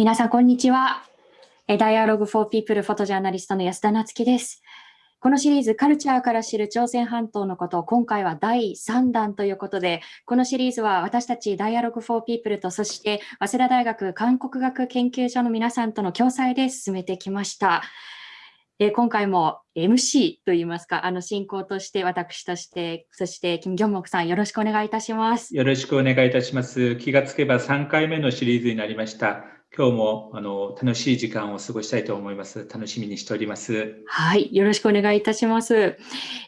皆さん、こんにちは。Dialogue for People フォトジャーナリストの安田夏樹です。このシリーズ、カルチャーから知る朝鮮半島のこと、今回は第3弾ということで、このシリーズは私たち Dialogue for People と、そして早稲田大学韓国学研究所の皆さんとの共催で進めてきました。え今回も MC といいますか、あの進行として私として、そしてキム・ギョンモクさんよろしくお願いいたします。よろしくお願いいたします。気がつけば3回目のシリーズになりました。今日もあの楽しい時間を過ごしたいと思います。楽しみにしております。はい、よろしくお願いいたします。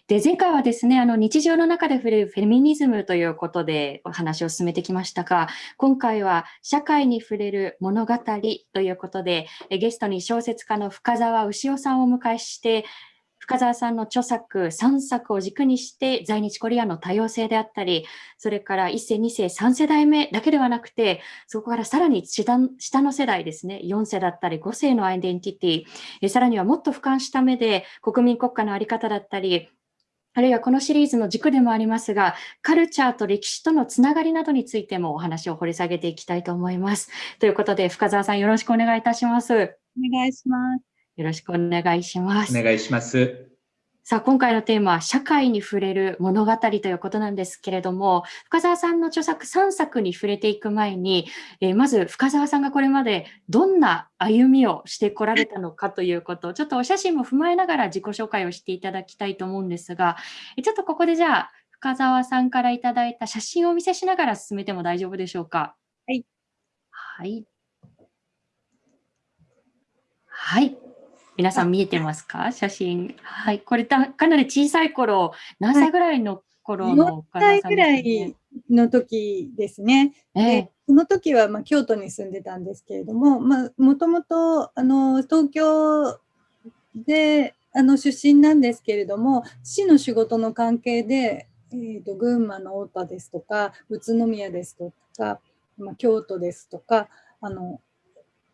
で、前回はですね、あの日常の中で触れるフェミニズムということでお話を進めてきましたが、今回は社会に触れる物語ということで、ゲストに小説家の深澤牛尾さんをお迎えして、深澤さんの著作3作を軸にして在日コリアの多様性であったり、それから1世、2世、3世代目だけではなくて、そこからさらに下の世代ですね、4世だったり5世のアイデンティティ、えさらにはもっと俯瞰した目で国民国家のあり方だったり、あるいはこのシリーズの軸でもありますが、カルチャーと歴史とのつながりなどについてもお話を掘り下げていきたいと思います。ということで、深澤さんよろしくお願いいたします。お願いします。よろしくお願いします。お願いします。さあ、今回のテーマは社会に触れる物語ということなんですけれども、深澤さんの著作3作に触れていく前に、えー、まず深澤さんがこれまでどんな歩みをしてこられたのかということを、ちょっとお写真も踏まえながら自己紹介をしていただきたいと思うんですが、ちょっとここでじゃあ、深澤さんからいただいた写真をお見せしながら進めても大丈夫でしょうか？はい。はい。はい。皆さん見えてますか？写真。はい。これかなり小さい頃、何歳ぐらいの頃の岡田さん、ね、歳ぐらいの時ですね。えー、でその時はまあ京都に住んでたんですけれども、まあ、もともとあの東京であの出身なんですけれども、市の仕事の関係で、えーと、群馬の太田ですとか、宇都宮ですとか、まあ、京都ですとか、あの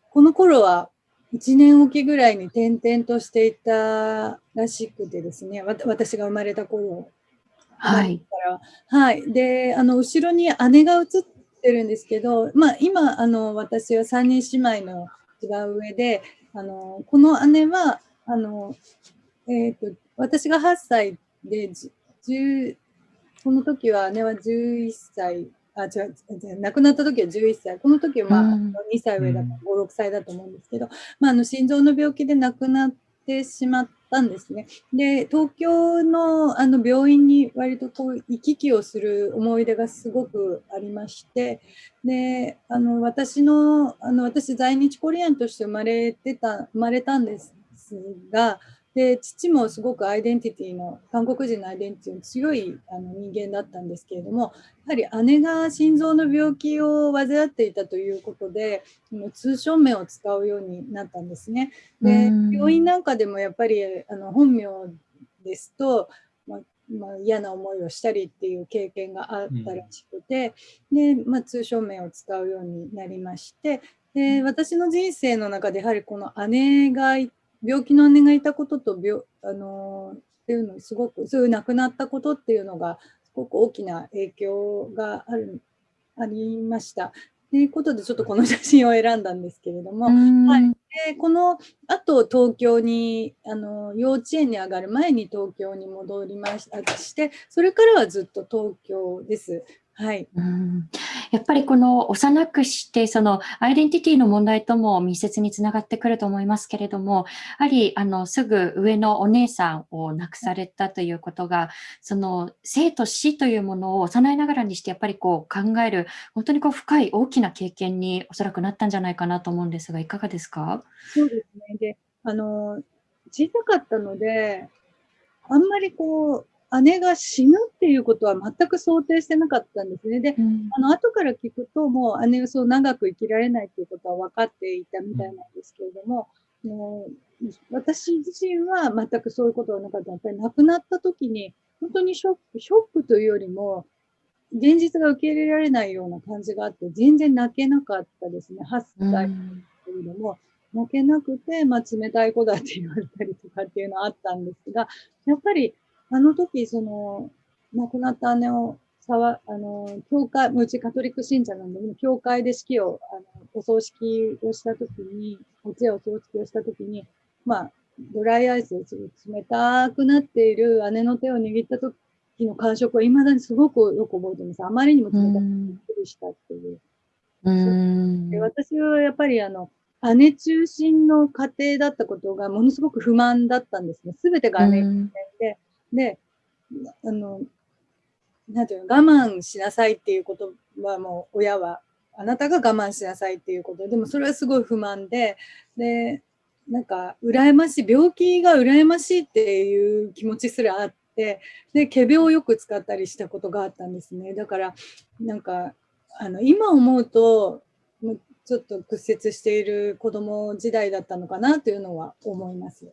この頃は1年おきぐらいに転々としていたらしくてですね、私が生まれた頃はい。はい。で、あの、後ろに姉が写ってるんですけど、まあ、今、あの、私は3人姉妹の違う上で、あの、この姉は、あの、えっ、ー、と、私が8歳で、10、この時は姉は11歳あ、違う、亡くなった時は11歳。この時はまあ、うん、2歳上だった、5、6歳だと思うんですけど、まあ、あの、心臓の病気で亡くなってしまったんですね。で、東京のあの病院に割とこう行き来をする思い出がすごくありまして、で、あの、私の、あの、私在日コリアンとして生まれてた、生まれたんですが、で父もすごくアイデンティティの韓国人のアイデンティティの強いあの人間だったんですけれどもやはり姉が心臓の病気を患っていたということで通称名を使うようになったんですね。で病院なんかでもやっぱりあの本名ですと、まあまあ、嫌な思いをしたりっていう経験があったらしくて、でまあ、通称名を使うようになりましてで私の人生の中でやはりこの姉がい病気の姉がいたことと病、あのっていうのすごくそういう亡くなったことっていうのがすごく大きな影響があるありました。ということでちょっとこの写真を選んだんですけれども、はい、でこのあと東京にあの幼稚園に上がる前に東京に戻りましたしてそれからはずっと東京です。はい、うん。やっぱりこの幼くしてそのアイデンティティの問題とも密接につながってくると思いますけれどもやはりあのすぐ上のお姉さんを亡くされたということがその生と死というものを幼いながらにしてやっぱりこう考える本当にこう深い大きな経験におそらくなったんじゃないかなと思うんですがいかがですか？そうですね。であの小さかったのであんまりこう姉が死ぬっていうことは全く想定してなかったんですね。で、うん、あの後から聞くと、もう姉はそう長く生きられないということは分かっていたみたいなんですけれども、もう私自身は全くそういうことはなかった。やっぱり亡くなった時に、本当にショック、ショックというよりも、現実が受け入れられないような感じがあって、全然泣けなかったですね。8歳けれども、うん、泣けなくて、まあ、冷たい子だって言われたりとかっていうのはあったんですが、やっぱりあの時、その、亡くなった姉を沢あの教会、うちカトリック信者なんで、教会で式を、あのお葬式をしたときに、お通夜お葬式をしたときに、まあ、ドライアイス、冷たくなっている姉の手を握ったときの感触は、いまだにすごくよく覚えてます。あまりにも冷たくびっくりしたっていう。うんで私はやっぱりあの、姉中心の家庭だったことがものすごく不満だったんですね。すべてが姉で、あの、なんていうの、我慢しなさいっていうことはもう親は、あなたが我慢しなさいっていうことで、でもそれはすごい不満で、で、なんか、羨ましい、病気が羨ましいっていう気持ちすらあって、で、仮病をよく使ったりしたことがあったんですね。だから、なんか、あの、今思うと、ちょっと屈折している子供時代だったのかなというのは思います。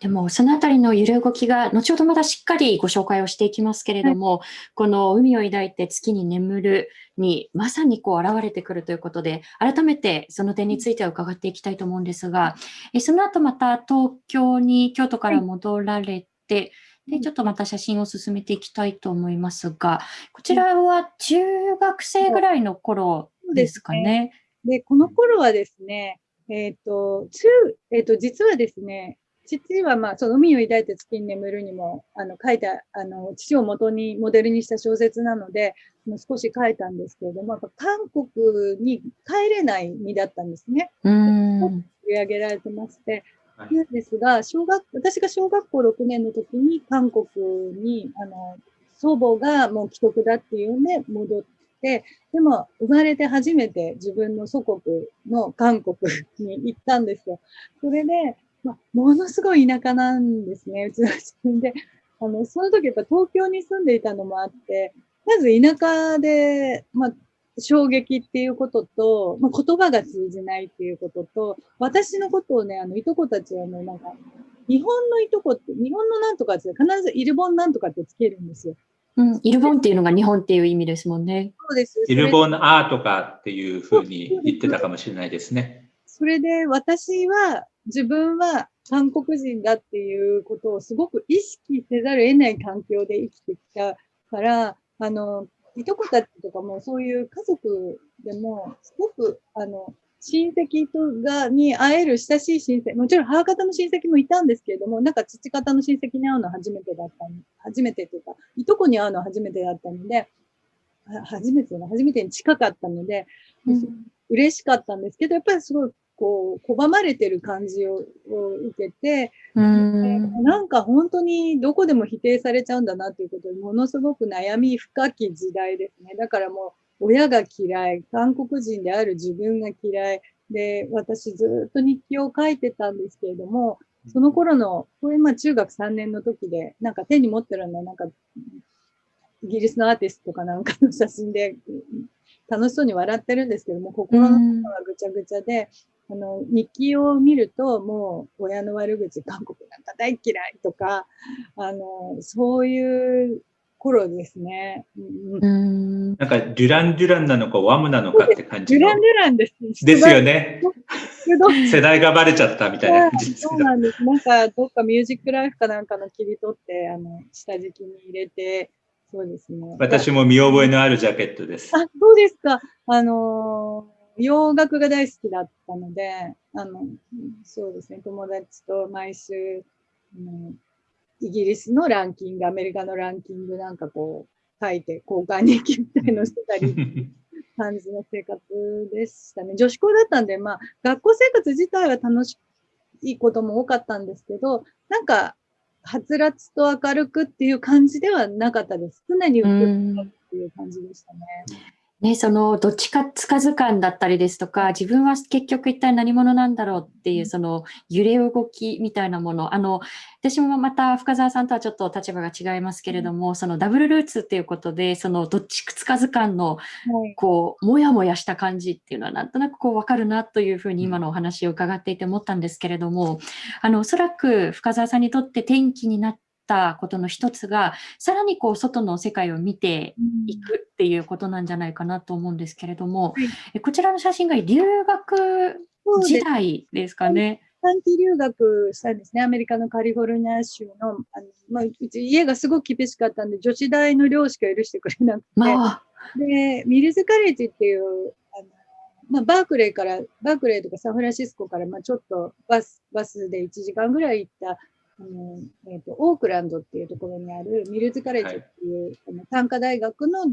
でも、そのあたりの揺れ動きが、後ほどまたしっかりご紹介をしていきますけれども、はい、この海を抱いて月に眠るに、まさにこう現れてくるということで、改めてその点については伺っていきたいと思うんですが、えその後また東京に、京都から戻られて、はいで、ちょっとまた写真を進めていきたいと思いますが、こちらは中学生ぐらいの頃ですかね。で、この頃はですね、えっ、ー、と、中、えっ、ー、と、実はですね、父は、まあ、その海を抱いて月に眠るにも、あの、書いた、あの、父を元にモデルにした小説なので、もう少し書いたんですけれども、韓国に帰れない身だったんですね。うん。取り上げられてまして、なんですが、小学、私が小学校6年の時に韓国に、あの、祖母がもう既得だっていうんで戻っ、でも生まれて初めて自分の祖国の韓国に行ったんですよ。それで、まあ、ものすごい田舎なんですね、うちの自分で。あの、その時やっぱ東京に住んでいたのもあって、まず田舎で、まあ、衝撃っていうことと、まあ、言葉が通じないっていうことと、私のことをね、あの、いとこたちはね、なんか、日本のいとこって、日本のなんとかって必ずイルボンなんとかってつけるんですよ。うん、イルボンっていうのが日本っていう意味ですもんね。そうです。イルボンアートかっていうふうに言ってたかもしれないですね。それで私は自分は韓国人だっていうことをすごく意識せざるを得ない環境で生きてきたから、あの、いとこたちとかもそういう家族でもすごく、あの、親戚とがに会える親しい親戚、もちろん母方の親戚もいたんですけれども、なんか父方の親戚に会うのは初めてだった初めてというか、いとこに会うのは初めてだったので、初めての、初めてに近かったので、うん、嬉しかったんですけど、やっぱりすごいこう、拒まれてる感じを受けて、んなんか本当にどこでも否定されちゃうんだなということにものすごく悩み深き時代ですね。だからもう、親が嫌い、韓国人である自分が嫌い、で、私ずっと日記を書いてたんですけれども、その頃の、これま中学3年の時で、なんか手に持ってるのはなんか、イギリスのアーティストとかなんかの写真で、楽しそうに笑ってるんですけども、心の中はぐちゃぐちゃで、あの、日記を見ると、もう、親の悪口、韓国なんか大嫌いとか、あの、そういう頃ですね。うん、なんか、デュラン・デュランなのか、ワムなのかって感じデュラン・デュランです。ですよね。世代がバレちゃったみたいな 感じそうなんです。なんか、どっかミュージックライフかなんかの切り取って、あの、下敷きに入れて、そうですね。私も見覚えのあるジャケットです。あ、そうですか。あのー、洋楽が大好きだったので、あの、そうですね、友達と毎週、うんイギリスのランキング、アメリカのランキングなんかこう書いて交換日記みたいのしてたり、感じの生活でしたね。女子校だったんで、まあ学校生活自体は楽しいことも多かったんですけど、なんか、はつらつと明るくっていう感じではなかったです。常に浮くっていう感じでしたね。ね、そのどっちかつかず感だったりですとか、自分は結局一体何者なんだろうっていう、その揺れ動きみたいなもの、あの、私もまた深澤さんとはちょっと立場が違いますけれども、そのダブルルーツっていうことで、そのどっちつかず感の、こう、もやもやした感じっていうのはなんとなくこうわかるなというふうに今のお話を伺っていて思ったんですけれども、あの、おそらく深澤さんにとって転機になったことの一つが、さらにこう外の世界を見ていくっていうことなんじゃないかなと思うんですけれども、こちらの写真が留学時代ですかね。短期留学したんですね。アメリカのカリフォルニア州の、あのまあ、うち家がすごく厳しかったんで、女子大の寮しか許してくれなくて、まあ、で、ミルズカレッジっていう、あのまあ、バークレーから、バークレーとかサンフランシスコから、まあ、ちょっとバス、バスで1時間ぐらい行った、あのえーと、オークランドっていうところにあるミルズカレッジっていう、はい、あの短科大学の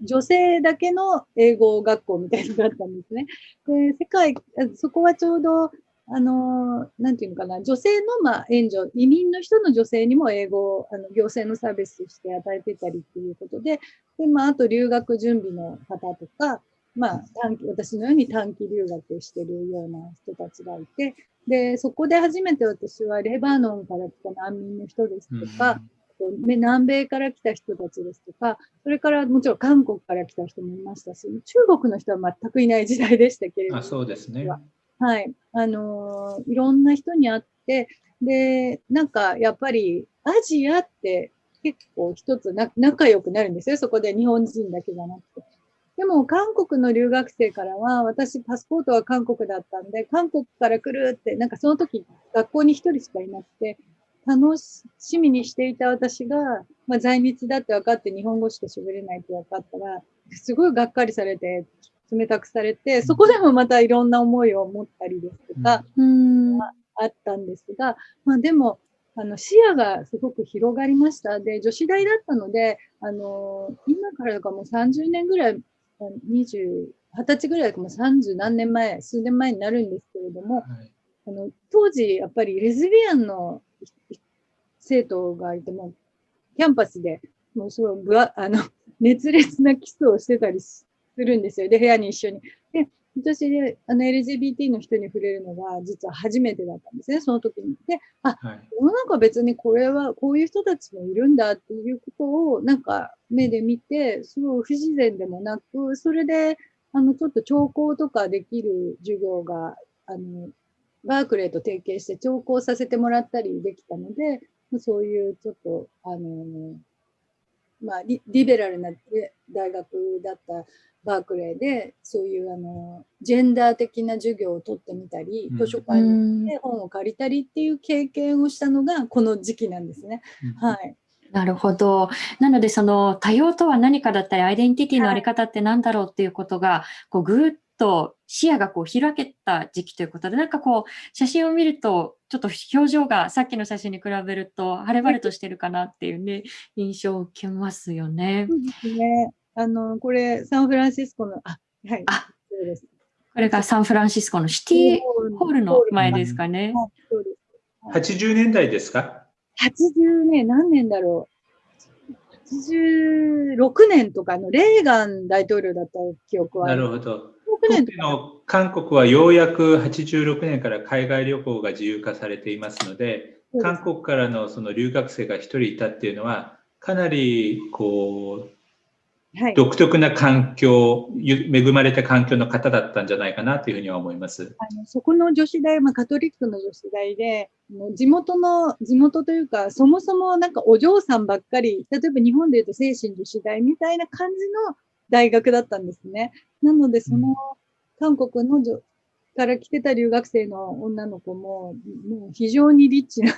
女性だけの英語学校みたいなのがあったんですね。で、世界、そこはちょうど、あの、なんていうのかな、女性の、まあ、援助、移民の人の女性にも英語を、あの、行政のサービスとして与えてたりっていうことで、で、まあ、あと留学準備の方とか、まあ、短期、私のように短期留学してるような人たちがいて、で、そこで初めて私はレバノンから来た難民の人ですとか、南米から来た人たちですとか、それからもちろん韓国から来た人もいましたし、中国の人は全くいない時代でしたけれども。あそうですね。はい。あのー、いろんな人に会って、で、なんかやっぱりアジアって結構一つな仲良くなるんですよ。そこで日本人だけじゃなくて。でも韓国の留学生からは、私パスポートは韓国だったんで、韓国から来るって、なんかその時学校に一人しかいなくて、楽しみにしていた私が、まあ、在日だって分かって日本語しか喋れないって分かったら、すごいがっかりされて、冷たくされて、そこでもまたいろんな思いを持ったりですとか、うん、あったんですが、まあでも、あの視野がすごく広がりました。で、女子大だったので、あの今からとかもう30年ぐらい、20、20歳ぐらいかも30何年前、数年前になるんですけれども、はい、あの当時やっぱりレズビアンの生徒がいても、キャンパスで、もうすごいぶわ、あの、熱烈なキスをしてたりするんですよ。で、部屋に一緒に。で、私で、あの、LGBT の人に触れるのが、実は初めてだったんですね、その時に。で、あ、はい、世の中別にこれは、こういう人たちもいるんだっていうことを、なんか、目で見て、すごい不自然でもなく、それで、あの、ちょっと聴講とかできる授業が、あの、バークレーと提携して聴講させてもらったりできたので、そういうちょっと、あの、まあリ、リベラルな大学だったバークレーで、そういうあの、ジェンダー的な授業を取ってみたり、図書館に行って本を借りたりっていう経験をしたのがこの時期なんですね。はい。なるほど。なので、その多様とは何かだったり、アイデンティティのあり方って何だろうっていうことが、こうぐーっと視野がこう開けた時期ということで、なんかこう、写真を見ると、ちょっと表情がさっきの写真に比べると、晴れ晴れとしてるかなっていうね、印象を受けますよね。そうですね。あの、これ、サンフランシスコの、あ、はい。あ、そうです。これがサンフランシスコのシティホールの前ですかね。そうです。80年代ですか ?80 年、何年だろう。86年とかのレーガン大統領だった記憶は。なるほど。年の韓国はようやく86年から海外旅行が自由化されていますので、韓国からのその留学生が1人いたっていうのは、かなりこう、はい、独特な環境、恵まれた環境の方だったんじゃないかなというふうには思います。あのそこの女子大、まあ、カトリックの女子大で、地元の、地元というか、そもそもなんかお嬢さんばっかり、例えば日本でいうと精神女子大みたいな感じの大学だったんですね。なので、その、韓国のから来てた留学生の女の子も、もう非常にリッチな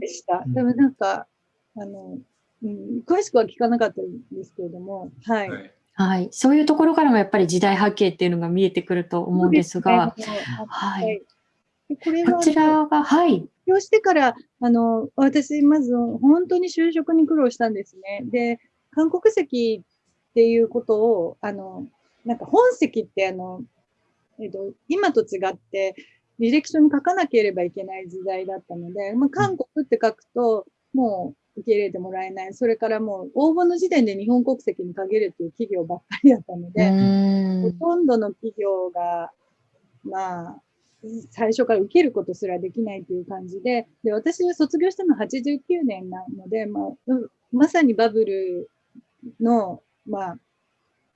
でした。でもなんか、あの、うん、詳しくは聞かなかったんですけれども、はい。はい、そういうところからもやっぱり時代背景っていうのが見えてくると思うんですが、すね、はい。これはこちらが、はい。要してから、あの、私、まず本当に就職に苦労したんですね。で、韓国籍っていうことを、あの、なんか本籍ってあの、えっ、と、今と違って、履歴書に書かなければいけない時代だったので、まあ、韓国って書くと、もう受け入れてもらえない。それからもう応募の時点で日本国籍に限るっていう企業ばっかりだったので、ほとんどの企業が、まあ、最初から受けることすらできないという感じで、で、私は卒業したの89年なので、まあ、まさにバブルの、まあ、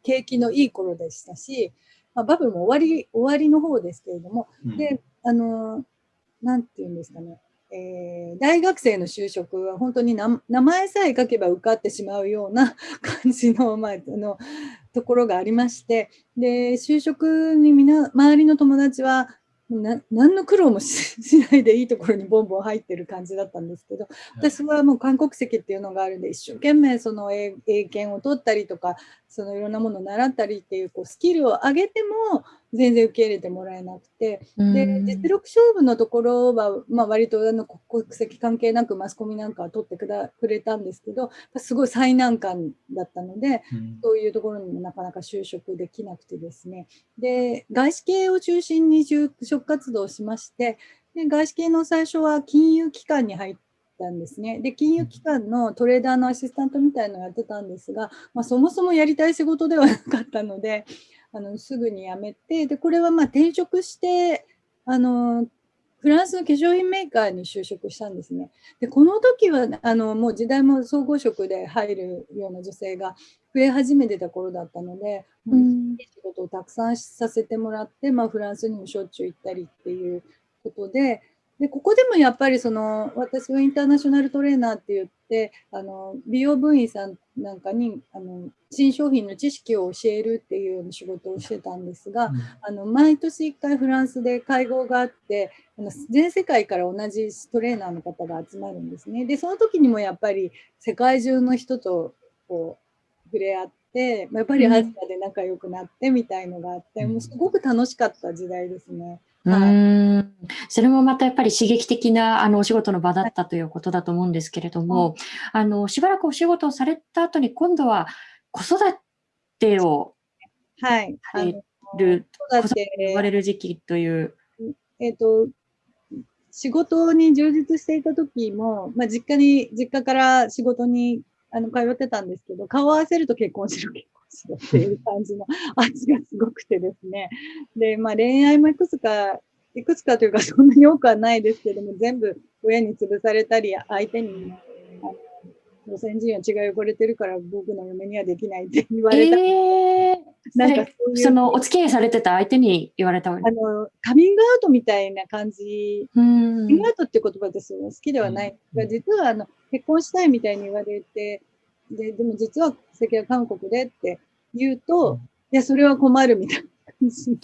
景気のいい頃でしたし、まあ、バブルも終わり、終わりの方ですけれども、うん、で、あの、なんて言うんですかね、えー、大学生の就職は本当に名前さえ書けば受かってしまうような 感じの,、まあ、あのところがありましてで就職にみな周りの友達はな何の苦労も しないでいいところにボンボン入ってる感じだったんですけど私はもう韓国籍っていうのがあるんで一生懸命その英検を取ったりとかそのいろんなものを習ったりっていうこうスキルを上げても全然受け入れてもらえなくて、で実力勝負のところは、まあ、割とあの国籍関係なくマスコミなんかは取ってくだくれたんですけどすごい最難関だったので、うん、そういうところにもなかなか就職できなくてですね。で外資系を中心に就職活動をしましてで外資系の最初は金融機関に入ったんですね。で、金融機関のトレーダーのアシスタントみたいのをやってたんですが、まあ、そもそもやりたい仕事ではなかったので、あのすぐに辞めて、で、これはまあ転職して、あの、フランスの化粧品メーカーに就職したんですね。で、この時は、あの、もう時代も総合職で入るような女性が増え始めてた頃だったので、うん、仕事をたくさんさせてもらって、まあ、フランスにもしょっちゅう行ったりっていうことで、でここでもやっぱりその私はインターナショナルトレーナーって言ってあの美容部員さんなんかにあの新商品の知識を教えるっていうような仕事をしてたんですが、うん、あの毎年1回フランスで会合があってあの全世界から同じトレーナーの方が集まるんですね。でその時にもやっぱり世界中の人とこう触れ合って。やっぱりアジアで仲良くなってみたいのがあって、うん、もうすごく楽しかった時代ですね。うん、それもまたやっぱり刺激的なあのお仕事の場だったということだと思うんですけれども、あのしばらくお仕事をされた後に今度は子育てをはい、される、子育て。呼ばれる時期という。えっ、ー、と仕事に充実していた時も、まあ、実家に実家から仕事にあの通ってたんですけど顔を合わせると結婚しろ結しろっていう感じの 味がすごくてですね。で、まあ恋愛もいくつか、いくつかというかそんなに多くはないですけども、全部親に潰されたり、相手に、路線人は血が汚れてるから僕の嫁にはできないって言われた。えー、なんかそそのお付き合いされてた相手に言われたあのカミングアウトみたいな感じ、カミングアウトって言葉ですよね、好きではない。が、実はあの結婚したいみたいに言われて、で、でも実は籍は韓国でって言うと、いや、それは困るみたいな感じの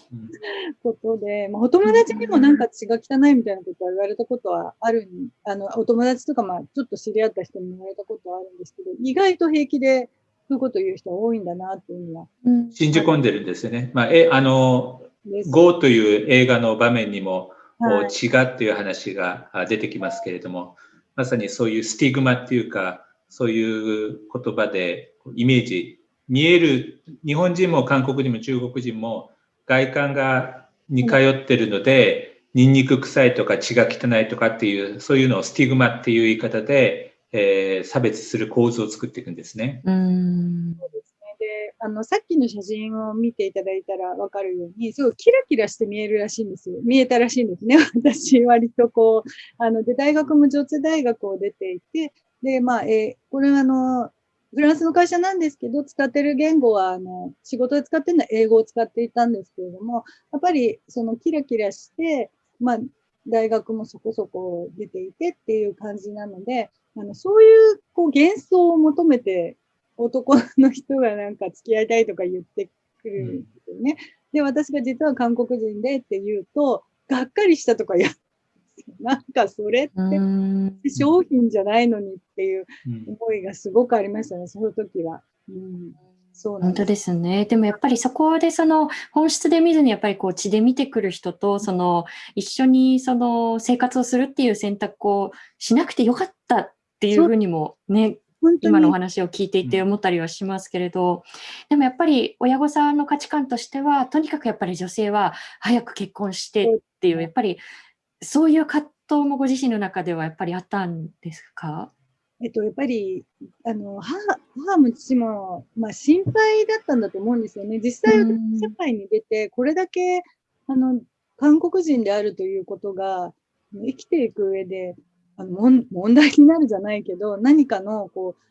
ことで、まあ、お友達にもなんか血が汚いみたいなことは言われたことはあるあの、お友達とか、まあ、ちょっと知り合った人に言われたことはあるんですけど、意外と平気で、そういうことを言う人は多いんだなっていうのは。信じ込んでるんですよね。まあ、え、あの、GO という映画の場面にも、はい、血がっていう話が出てきますけれども、まさにそういうスティグマっていうか、そういう言葉でイメージ、見える、日本人も韓国人も中国人も外観が似通ってるので、ニンニク臭いとか血が汚いとかっていう、そういうのをスティグマっていう言い方で、えー、差別する構図を作っていくんですね。うんそうですねであのさっきの写真を見ていただいたら分かるように、すごいキラキラして見えるらしいんですよ。見えたらしいんですね。私、割とこう、あの、で、大学も女子大学を出ていて、で、まあ、えー、これはあの、フランスの会社なんですけど、使ってる言語は、あの、仕事で使ってるのは英語を使っていたんですけれども、やっぱり、そのキラキラして、まあ、大学もそこそこ出ていてっていう感じなので、あの、そういう、こう、幻想を求めて、男の人がなんか付き合いたいとか言ってくるんですよね。で、私が実は韓国人でって言うと、がっかりしたとかや なんかそれって商品じゃないのにっていう思いがすごくありましたね、その時は。うん。そう本当ですね。でもやっぱりそこでその本質で見ずにやっぱりこう血で見てくる人とその一緒にその生活をするっていう選択をしなくてよかったっていうふうにもね、今のお話を聞いていて思ったりはしますけれど、でもやっぱり親御さんの価値観としてはとにかくやっぱり女性は早く結婚してっていうやっぱりそういう葛藤もご自身の中ではやっぱりあったんですか？えっと、やっぱり、あの、母、母も父も、まあ、心配だったんだと思うんですよね。実際、社会に出て、これだけ、あの、韓国人であるということが、生きていく上で、あの、問題になるじゃないけど、何かの、こう、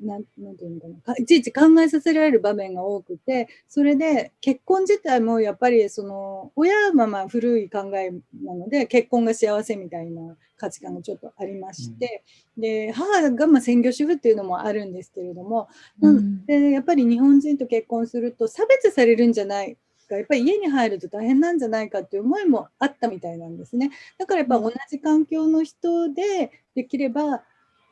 なん、なんていうのかな。いちいち考えさせられる場面が多くて、それで結婚自体もやっぱりその、親はまあ古い考えなので、結婚が幸せみたいな価値観がちょっとありまして、うん、で、母がまあ専業主婦っていうのもあるんですけれども、うん、でやっぱり日本人と結婚すると差別されるんじゃないがやっぱり家に入ると大変なんじゃないかっていう思いもあったみたいなんですね。だからやっぱ同じ環境の人でできれば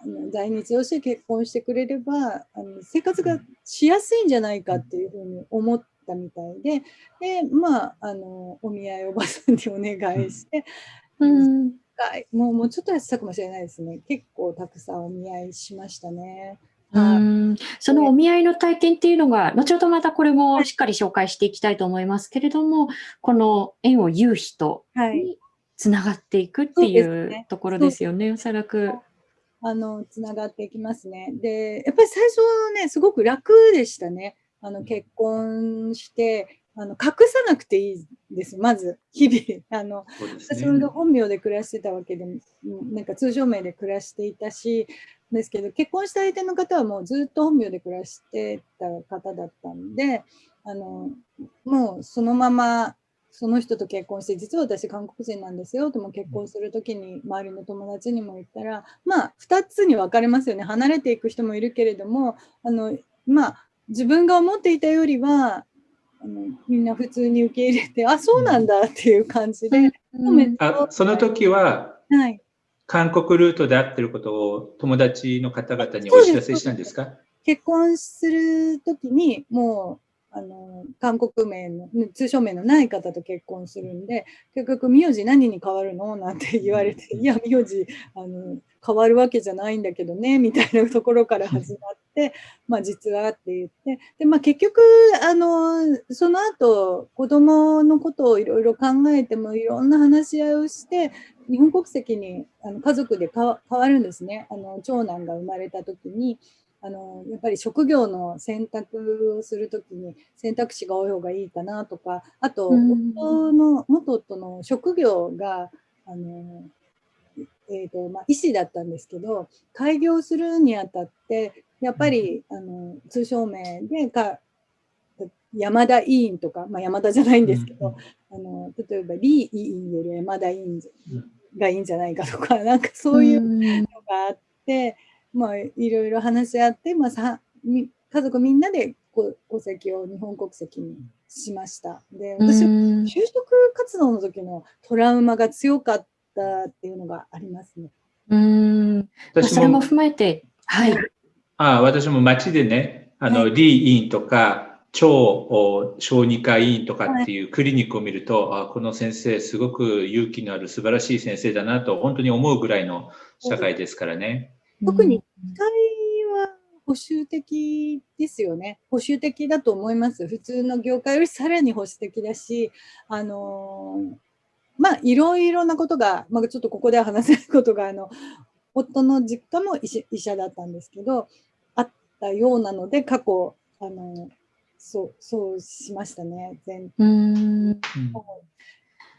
あの在日をして結婚してくれればあの生活がしやすいんじゃないかっていうふうに思ったみたいででまああのお見合いおばさんにお願いして、うん、もうもうちょっとやってたかもしれないですね。結構たくさんお見合いしましたね。うん。そのお見合いの体験っていうのが、後ほどまたこれもしっかり紹介していきたいと思いますけれども、この縁を言う人につながっていくっていうところですよね、おそらく。あの、つながっていきますね。で、やっぱり最初ね、すごく楽でしたね。あの、結婚して、あの、隠さなくていいです。まず、日々。あの、ね、私も本名で暮らしてたわけで、なんか通常名で暮らしていたし、ですけど、結婚した相手の方はもうずっと本名で暮らしてた方だったんで、あの、もうそのままその人と結婚して、実は私韓国人なんですよとも結婚するときに周りの友達にも言ったら、まあ2つに分かれますよね。離れていく人もいるけれども、あの、まあ自分が思っていたよりは、あのみんな普通に受け入れて、あ、そうなんだっていう感じで。うん、あその時は、はい、韓国ルートで会ってることを友達の方々にお知らせしたんですか？結婚するときにもうあの、韓国名の、通称名のない方と結婚するんで、結局、名字何に変わるのなんて言われて、いや、名字、あの、変わるわけじゃないんだけどね、みたいなところから始まって、まあ、実はって言って、で、まあ、結局、あの、その後、子供のことをいろいろ考えても、いろんな話し合いをして、日本国籍にあの家族で変わるんですね。あの、長男が生まれた時に、あのやっぱり職業の選択をするときに選択肢が多い方がいいかなとかあと夫の元夫の職業があの、えーとまあ、医師だったんですけど開業するにあたってやっぱりあの通称名でか山田委員とか、まあ、山田じゃないんですけど、あの例えば李委員より山田委員がいいんじゃないかとかなんかそういうのがあって。まあ、いろいろ話し合って、まあ、さ家族みんなで戸籍を日本国籍にしました。で、私、就職活動の時のトラウマが強かったっていうのがありますね。うん。それも踏まえて、はい。ああ私も町でね、あの、はい、リー委員とか、超小児科医院とかっていうクリニックを見ると、はい、あこの先生すごく勇気のある素晴らしい先生だなと本当に思うぐらいの社会ですからね。特に期待は保守的ですよね。保守的だと思います。普通の業界よりさらに保守的だし、あのー、まあ、いろいろなことが、まあ、ちょっとここでは話せないことが、あの、夫の実家も医者だったんですけど、あったようなので、過去、あの、そう、そうしましたね、全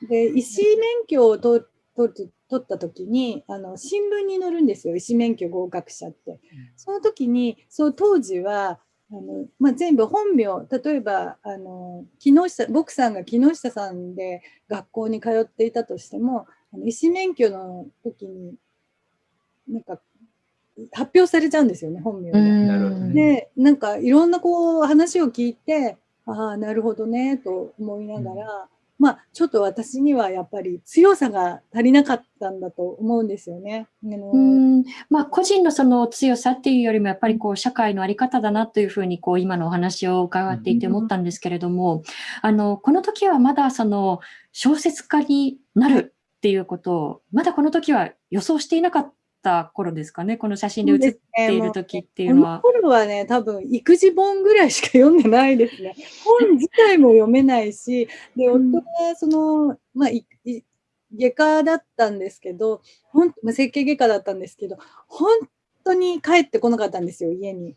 で、医師免許を取取った時にあの新聞に載るんですよ。医師免許合格者って。その時にそう当時はあの、まあ、全部本名例えばあの木下僕さんが木下さんで学校に通っていたとしてもあの医師免許の時になんか発表されちゃうんですよね本名で。ね、でなんかいろんなこう話を聞いてああなるほどねと思いながら、まあ、ちょっと私にはやっぱり強さが足りなかったんだと思うんですよね。うん。まあ、個人のその強さっていうよりもやっぱりこう社会の在り方だなというふうにこう今のお話を伺っていて思ったんですけれども、うん、あのこの時はまだその小説家になるっていうことをまだこの時は予想していなかった頃ですかね、この写真で写っている時っていうのは。この頃はね、多分育児本ぐらいしか読んでないですね。本自体も読めないし、で、夫はその、まあ、外科だったんですけど、ほんまあ、整形外科だったんですけど、本当に帰ってこなかったんですよ、家に。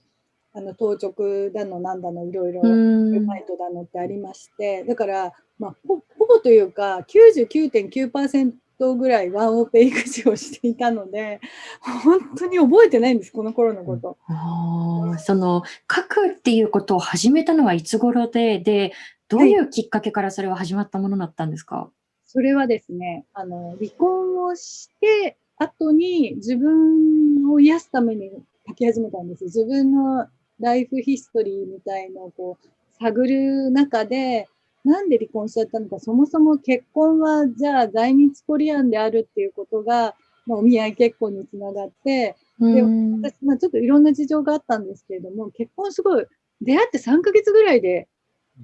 あの当直だのなんだのいろいろルマイトだのってありましてだから、まあ、ほぼというか99.9%ぐらいワンオペ育児をしていたので、本当に覚えてないんです、この頃のこと。あその書くっていうことを始めたのはいつ頃で、で、どういうきっかけからそれは始まったものだったんですか、はい、それはですね、あの、離婚をして後に自分を癒すために書き始めたんです。自分のライフヒストリーみたいのをこう探る中で、なんで離婚しちゃったのか、そもそも結婚は、じゃあ在日コリアンであるっていうことが、まあ、お見合い結婚につながって、で、私、まあ、ちょっといろんな事情があったんですけれども、結婚すごい、出会って3ヶ月ぐらいで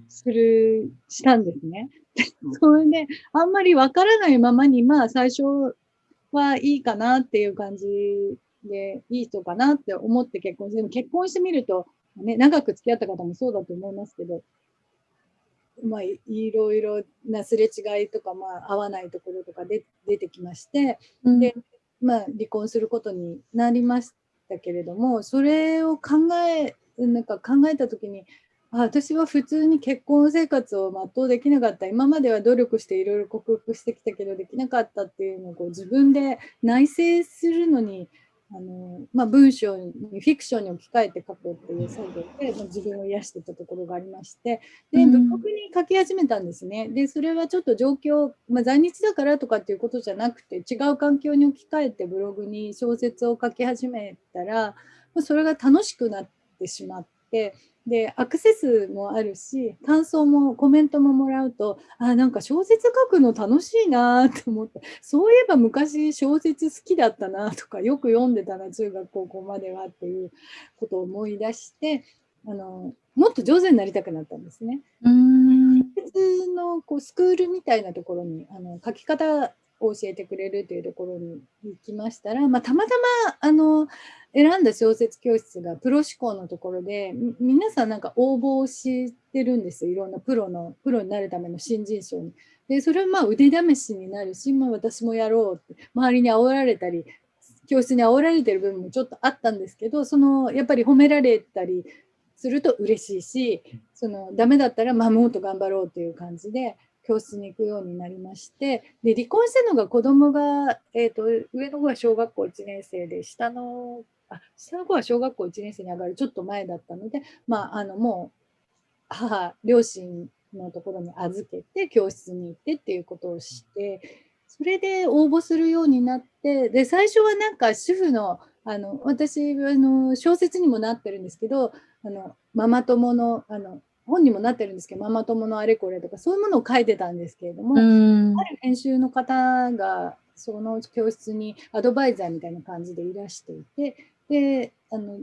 する、したんですね。それで、あんまりわからないままに、まあ、最初はいいかなっていう感じで、いい人かなって思って結婚して、でも結婚してみると、ね、長く付き合った方もそうだと思いますけど、まあ、いろいろなすれ違いとか、まあ、合わないところとかで出てきまして、うん、で、まあ、離婚することになりましたけれども、それを考え、なんか考えたときに、あ私は普通に結婚生活を全うできなかった。今までは努力していろいろ克服してきたけどできなかったっていうのをこう自分で内省するのにあの、まあ、文章にフィクションに置き換えて書くっていう作業で、まあ、自分を癒してたところがありましてでブログに書き始めたんですね。でそれはちょっと状況、まあ、在日だからとかっていうことじゃなくて違う環境に置き換えてブログに小説を書き始めたら、まあ、それが楽しくなってしまってでアクセスもあるし感想もコメントももらうとあなんか小説書くの楽しいなって思ってそういえば昔小説好きだったなとかよく読んでたな中学高校まではっていうことを思い出してあのもっと上手になりたくなったんですね。うんのこうスクールみたいなところにあの書き方を教えてくれるというところに行きましたら、まあ、たまたまあの選んだ小説教室がプロ志向のところで皆さんなんか応募をしてるんですいろんなプロのプロになるための新人賞に。でそれはまあ腕試しになるし、まあ、私もやろうって周りに煽られたり教室に煽られてる部分もちょっとあったんですけどそのやっぱり褒められたりすると嬉しいしそのダメだったらまあもっと頑張ろうという感じで教室に行くようになりましてで離婚したのが子供が、えーと、上の子が小学校1年生で下のあ下の子は小学校1年生に上がるちょっと前だったので、まあ、あのもう母両親のところに預けて教室に行ってっていうことをしてそれで応募するようになってで最初はなんか主婦のあの私あの小説にもなってるんですけどあのママ友のあの本にもなってるんですけどママ友のあれこれとかそういうものを書いてたんですけれども、ある編集の方がその教室にアドバイザーみたいな感じでいらしていてであの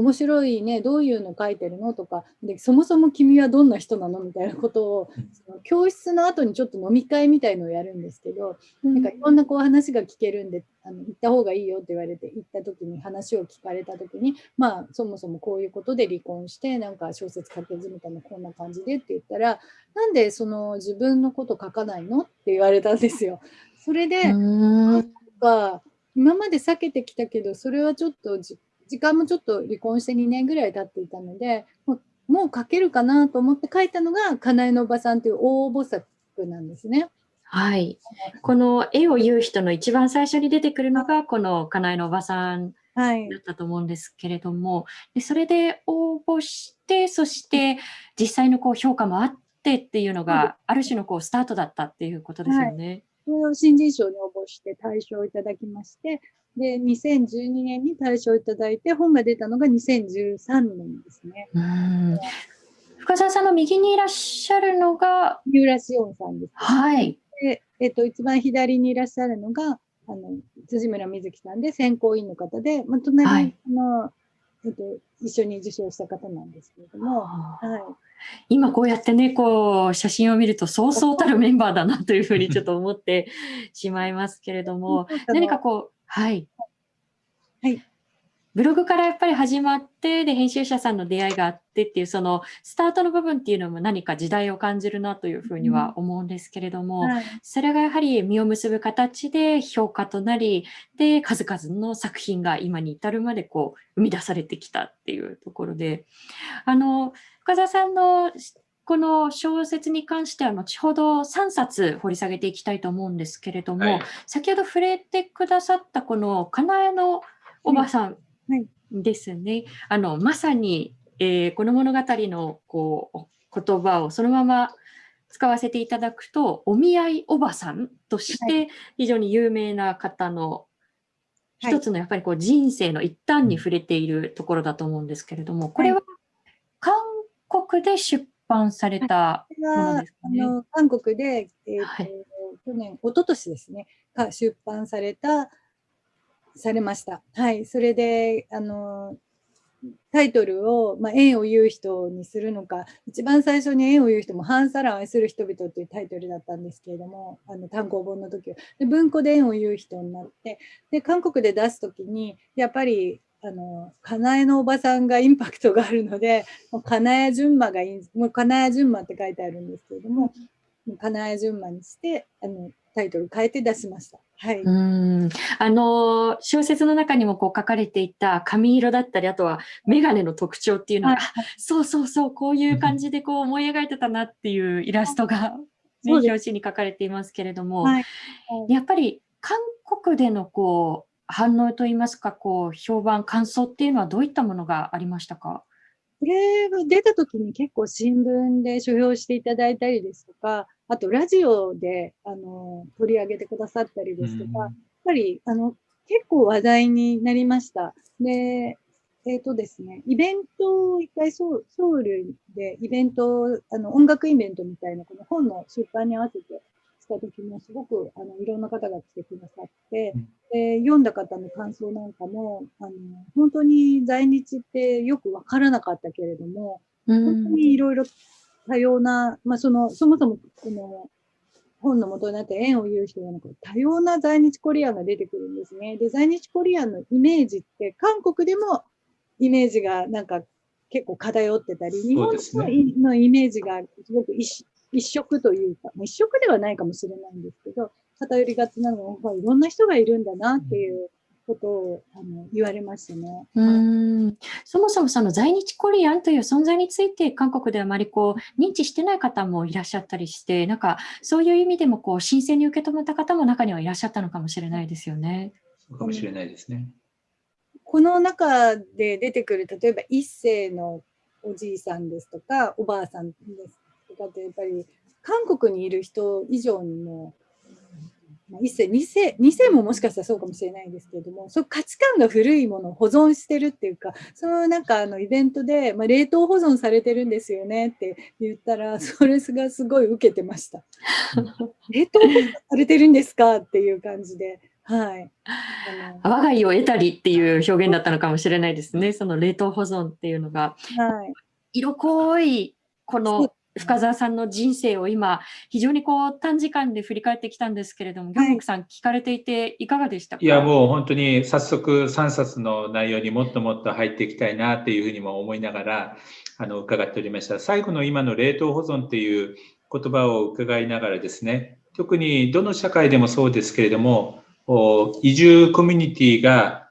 面白いねどういうの書いてるのとかでそもそも君はどんな人なのみたいなことをその教室の後にちょっと飲み会みたいのをやるんですけど、うん、なんかいろんなこう話が聞けるんであの行った方がいいよって言われて行った時に話を聞かれた時にまあそもそもこういうことで離婚してなんか小説書き始めたのこんな感じでって言ったらなんでその自分のこと書かないのって言われたんですよ。それで、今まで避けてきたけどそれはちょっと時間もちょっと離婚して2年ぐらい経っていたので、もうもう書けるかなと思って書いたのが、かなえのおばさんという大菩薩なんですね。はい。この絵を言う人の一番最初に出てくるのが、このかなえのおばさんだったと思うんですけれども、でそれで応募して、そして実際のこう評価もあってっていうのが、ある種のこうスタートだったっていうことですよね。はい、新人賞に応募して大賞をいただきまして、で、2012年に大賞をいただいて、本が出たのが2013年ですね。深澤さんの右にいらっしゃるのが三浦紫音さんです、ね。はい。で、えっと、一番左にいらっしゃるのが、あの、辻村瑞希さんで、選考委員の方で、まあ、隣に、はい、えっと、一緒に受賞した方なんですけれども、はい。今こうやってね、こう、写真を見ると、そうそうたるメンバーだなというふうにちょっと思ってしまいますけれども、何かこう、はい。はい。ブログからやっぱり始まって、で、編集者さんの出会いがあってっていう、そのスタートの部分っていうのも何か時代を感じるなというふうには思うんですけれども、うんはい、それがやはり実を結ぶ形で評価となり、で、数々の作品が今に至るまでこう、生み出されてきたっていうところで、あの、深澤さんのこの小説に関しては後ほど3冊掘り下げていきたいと思うんですけれども、はい、先ほど触れてくださったこのかなえのおばさんですね、はい、あのまさに、えー、この物語のこう言葉をそのまま使わせていただくとお見合いおばさんとして非常に有名な方の一つのやっぱりこう人生の一端に触れているところだと思うんですけれどもこれは韓国で出版されたものですかね。あの韓国で、えーと、はい、去年、一昨年ですね、出版された、されました。はい、それで、あの、タイトルを、まあ、縁を言う人にするのか、一番最初に縁を言う人も、ハンサラン愛する人々っていうタイトルだったんですけれども、あの単行本の時は。で文庫で縁を言う人になって、で、韓国で出す時に、やっぱり、あの、かなえのおばさんがインパクトがあるので、もうかなえ順馬がいい、もうかなえ順馬って書いてあるんですけれども、かなえ順馬にして、あの、タイトル変えて出しました。はい。うん。あの小説の中にもこう書かれていた髪色だったり、あとは眼鏡の特徴っていうのが、はい、そうそうそう、こういう感じでこう思い描いてたなっていうイラストが、ね、表紙に書かれていますけれども、はい、やっぱり韓国でのこう反応といいますか、こう評判、感想っていうのはどういったものがありましたか？これが出た時に結構新聞で書評していただいたりですとか、あとラジオであの取り上げてくださったりですとか、やっぱりあの結構話題になりました。で、えっ、ー、とですね、イベントを一回ソウルでイベント、あの音楽イベントみたいなこの本の出版に合わせてした時もすごくあのいろんな方が来てくださって、で読んだ方の感想なんかもあの本当に在日ってよくわからなかったけれども、本当にいろいろ多様な、まあ、そのそもそもこの本の元になって縁を言う人がなんか多様な在日コリアンが出てくるんですね。で、在日コリアンのイメージって韓国でもイメージがなんか結構偏ってたり、日本のイメージがすごく一一色というか、一色ではないかもしれないんですけど、偏りがちなのは、いろんな人がいるんだなっていうことをあの言われましたね。うんそもそもその在日コリアンという存在について韓国であまりこう認知してない方もいらっしゃったりして、なんかそういう意味でもこう新鮮に受け止めた方も中にはいらっしゃったのかもしれないですよね。そうかもしれないですね。この中で出てくる例えば一世のおじいさんですとかおばあさんですとかってやっぱり韓国にいる人以上にも、まあ、一世二世二世ももしかしたらそうかもしれないですけれどもその価値観が古いものを保存してるっていうかそのなんかあのイベントで、まあ、冷凍保存されてるんですよねって言ったらそれがすごい受けてました。冷凍保存されてるんですかっていう感じで。はい、我が家を得たりっていう表現だったのかもしれないですね、その冷凍保存っていうのが。はい、色濃いこの深澤さんの人生を今、非常にこう短時間で振り返ってきたんですけれども、ギョンクさん、聞かれていていかがでしたか？いや、もう本当に早速3冊の内容にもっともっと入っていきたいなっていうふうにも思いながら、あの、伺っておりました。最後の今の冷凍保存っていう言葉を伺いながらですね、特にどの社会でもそうですけれども、移住コミュニティが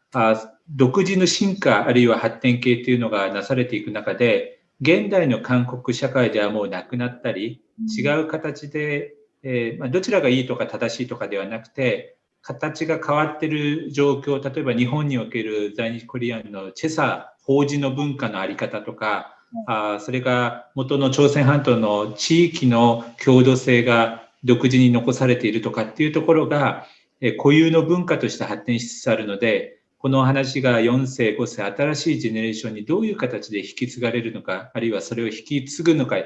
独自の進化あるいは発展系というのがなされていく中で、現代の韓国社会ではもうなくなったり、違う形で、えー、まあ、どちらがいいとか正しいとかではなくて、形が変わってる状況、例えば日本における在日コリアンのチェサ、法事の文化のあり方とか、あそれが元の朝鮮半島の地域の郷土性が独自に残されているとかっていうところが、え固有の文化として発展しつつあるので、この話が4世、5世、新しいジェネレーションにどういう形で引き継がれるのか、あるいはそれを引き継ぐのか、引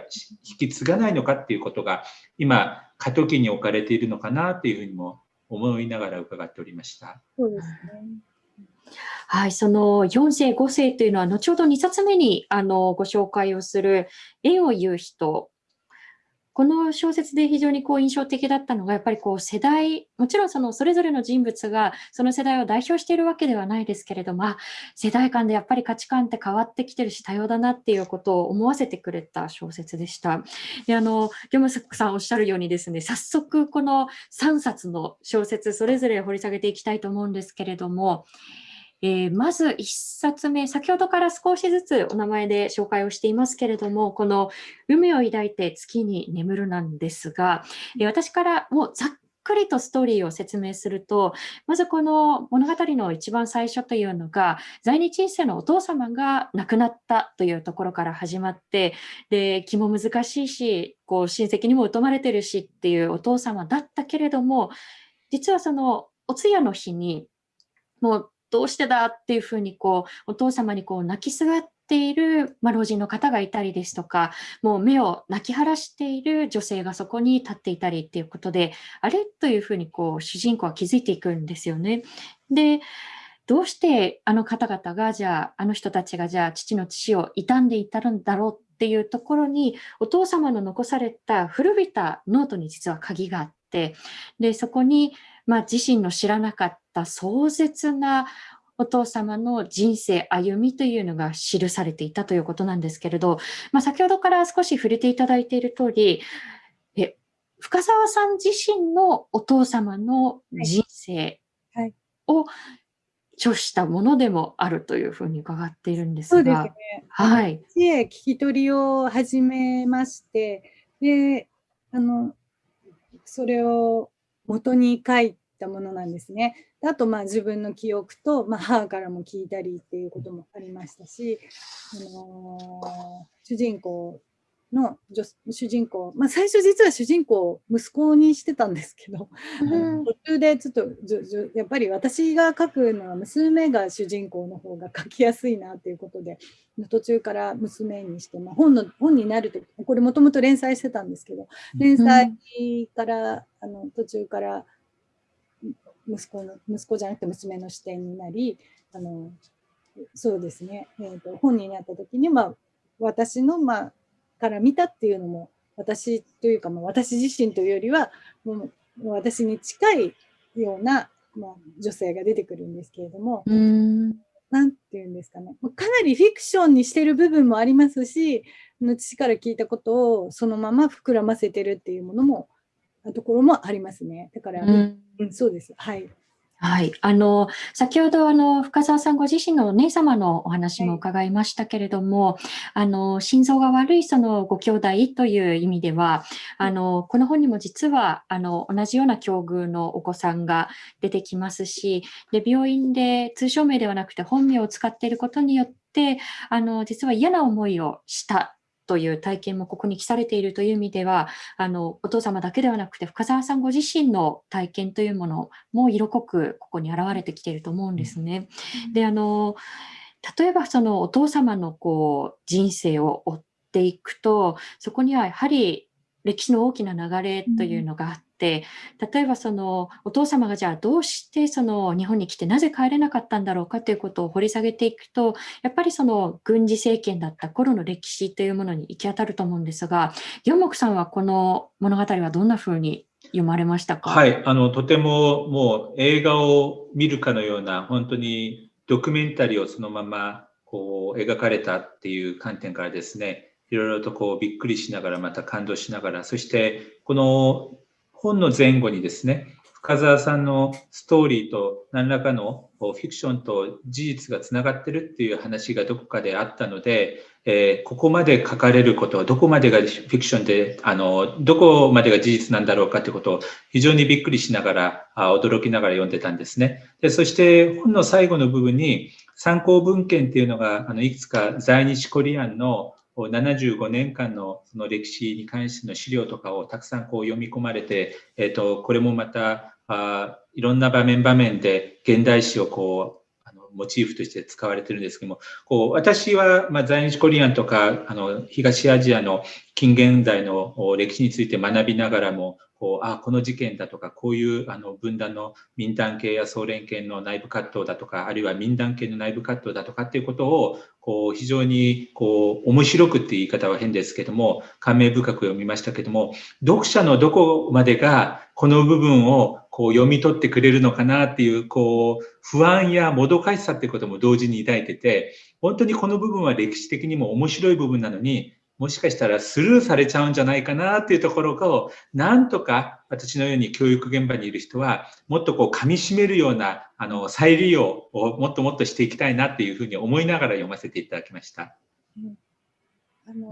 き継がないのかっていうことが、今、過渡期に置かれているのかなっていうふうにも思いながら伺っておりました。そうですね。はい、その4世、5世というのは、後ほど2冊目にあのご紹介をする、縁を言う人この小説で非常にこう印象的だったのが、やっぱりこう世代、もちろんそのそれぞれの人物がその世代を代表しているわけではないですけれども、世代間でやっぱり価値観って変わってきてるし多様だなっていうことを思わせてくれた小説でした。で、あの、ギョムスクさんおっしゃるようにですね、早速この3冊の小説それぞれ掘り下げていきたいと思うんですけれども、えー、まず1冊目、先ほどから少しずつお名前で紹介をしていますけれども、この海を抱いて月に眠るなんですが、えー、私からもうざっくりとストーリーを説明すると、まずこの物語の一番最初というのが、在日一世のお父様が亡くなったというところから始まって、で、気も難しいし、こう親戚にも疎まれてるしっていうお父様だったけれども、実はそのお通夜の日に、もうどうしてだっていうふうにこうお父様にこう泣きすがっている、まあ、老人の方がいたりですとか、もう目を泣き晴らしている女性がそこに立っていたりっていうことで、あれというふうにこう主人公は気づいていくんですよね。で、どうしてあの方々が、じゃあ、あの人たちがじゃあ父の父を傷んでいたんだろうっていうところに、お父様の残された古びたノートに実は鍵があって、で、そこに、まあ、自身の知らなかった壮絶なお父様の人生、歩みというのが記されていたということなんですけれど、まあ、先ほどから少し触れていただいている通り、え深澤さん自身のお父様の人生を著したものでもあるというふうに伺っているんですが。そうですね。はい。聞き取りを始めまして、で、あの、それを元に書いたものなんですね。あと、まあ、自分の記憶と、まあ、母からも聞いたりっていうこともありましたし、あのー、主人公の主人公、まあ、最初実は主人公を息子にしてたんですけど、うん、途中でちょっとやっぱり私が書くのは娘が主人公の方が書きやすいなっていうことで途中から娘にして、まあ、本の本になるとこれもともと連載してたんですけど連載から、あの途中から息子の息子じゃなくて娘の視点になりあのそうですね、えーと、本になった時に、まあ、私の、まあ、から見たっていうのも私というか、まあ、私自身というよりはもう私に近いような、まあ、女性が出てくるんですけれども。何て言うんですかねかなりフィクションにしてる部分もありますし父から聞いたことをそのまま膨らませてるっていうものもところもありますね。だから、うん、うん、そうです。はい。はい。あの、先ほど、あの、深澤さんご自身のお姉様のお話も伺いましたけれども、はい、あの、心臓が悪いそのご兄弟という意味では、あの、この本にも実は、あの、同じような境遇のお子さんが出てきますし、で、病院で通称名ではなくて本名を使っていることによって、あの、実は嫌な思いをしたという体験もここに記されているという意味では、あの、お父様だけではなくて、深澤さんご自身の体験というものも色濃くここに現れてきていると思うんですね。で、あの、例えばそのお父様のこう人生を追っていくと、そこにはやはり歴史の大きな流れというのがあって、例えばそのお父様がじゃあどうしてその日本に来てなぜ帰れなかったんだろうかということを掘り下げていくと、やっぱりその軍事政権だった頃の歴史というものに行き当たると思うんですが、四目さんはこの物語はどんなふうに読まれましたか？はい、あのとてももう映画を見るかのような本当にドキュメンタリーをそのままこう描かれたっていう観点からですね、いろいろとこうびっくりしながら、また感動しながら、そしてこの本の前後にですね、深澤さんのストーリーと何らかのフィクションと事実がつながってるっていう話がどこかであったので、えー、ここまで書かれることはどこまでがフィクションで、あの、どこまでが事実なんだろうかということを非常にびっくりしながら、あ驚きながら読んでたんですね。で、そして本の最後の部分に参考文献っていうのが、あの、いくつか在日コリアンの75年間のその歴史に関しての資料とかをたくさんこう読み込まれて、えー、とこれもまたあいろんな場面場面で現代史をこうモチーフとして使われてるんですけどもこう私はまあ在日コリアンとかあの東アジアの近現代の歴史について学びながらもこうあこの事件だとかこういうあの分断の民団系や総連系の内部葛藤だとかあるいは民団系の内部葛藤だとかっていうことをこう非常にこう面白くっていう言い方は変ですけども感銘深く読みましたけども読者のどこまでがこの部分をこう読み取ってくれるのかなっていうこう不安やもどかしさってことも同時に抱いてて本当にこの部分は歴史的にも面白い部分なのにもしかしたらスルーされちゃうんじゃないかなっていうところを、なんとか私のように教育現場にいる人は、もっとこう噛み締めるようなあの再利用をもっともっとしていきたいなっていうふうに思いながら読ませていただきました。うん、あの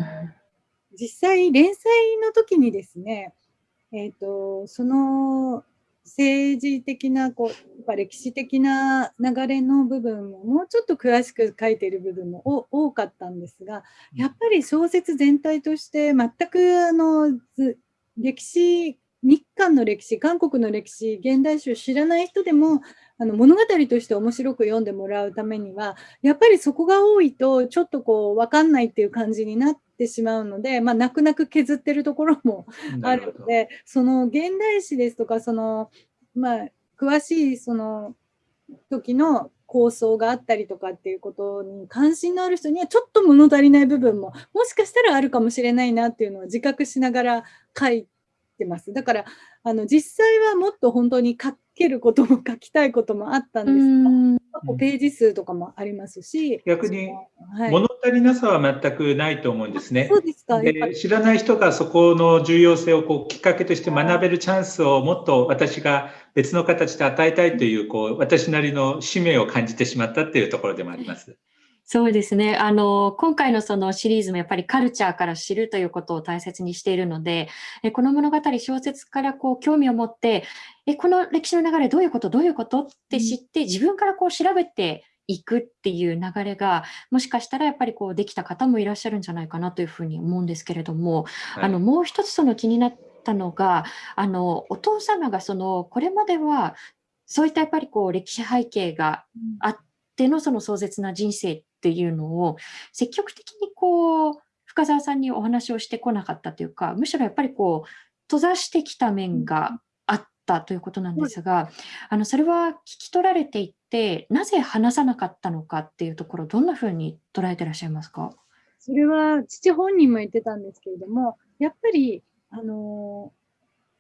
実際、連載の時にですね、えーとその政治的なこうやっぱ歴史的な流れの部分ももうちょっと詳しく書いている部分も多かったんですがやっぱり小説全体として全くあの歴史日韓の歴史、韓国の歴史、現代史を知らない人でも、あの物語として面白く読んでもらうためには、やっぱりそこが多いと、ちょっとこう、わかんないっていう感じになってしまうので、まあ、泣く泣く削ってるところも あるので、その現代史ですとか、その、まあ、詳しいその時の構想があったりとかっていうことに関心のある人にはちょっと物足りない部分ももしかしたらあるかもしれないなっていうのを自覚しながら書いてます。だからあの実際はもっと本当に書けることも書きたいこともあったんです。が、ページ数とかもありますし。逆に物足りなさは全くないと思うんですね。そうですか。で知らない人がそこの重要性をこうきっかけとして学べるチャンスをもっと私が別の形で与えたいというこう私なりの使命を感じてしまったっていうところでもあります。そうですね。あの、今回のそのシリーズもやっぱりカルチャーから知るということを大切にしているので、えこの物語、小説からこう興味を持って、え、この歴史の流れどういうことどういうことって知って、自分からこう調べていくっていう流れが、もしかしたらやっぱりこうできた方もいらっしゃるんじゃないかなというふうに思うんですけれども、はい、あの、もう一つその気になったのが、あの、お父様がその、これまでは、そういったやっぱりこう歴史背景があってのその壮絶な人生っていうのを積極的にこう深澤さんにお話をしてこなかったというかむしろやっぱりこう閉ざしてきた面があったということなんですが、あのそれは聞き取られていてなぜ話さなかったのかっていうところどんなふうに捉えてらっしゃいますか？それは父本人も言ってたんですけれどもやっぱりあの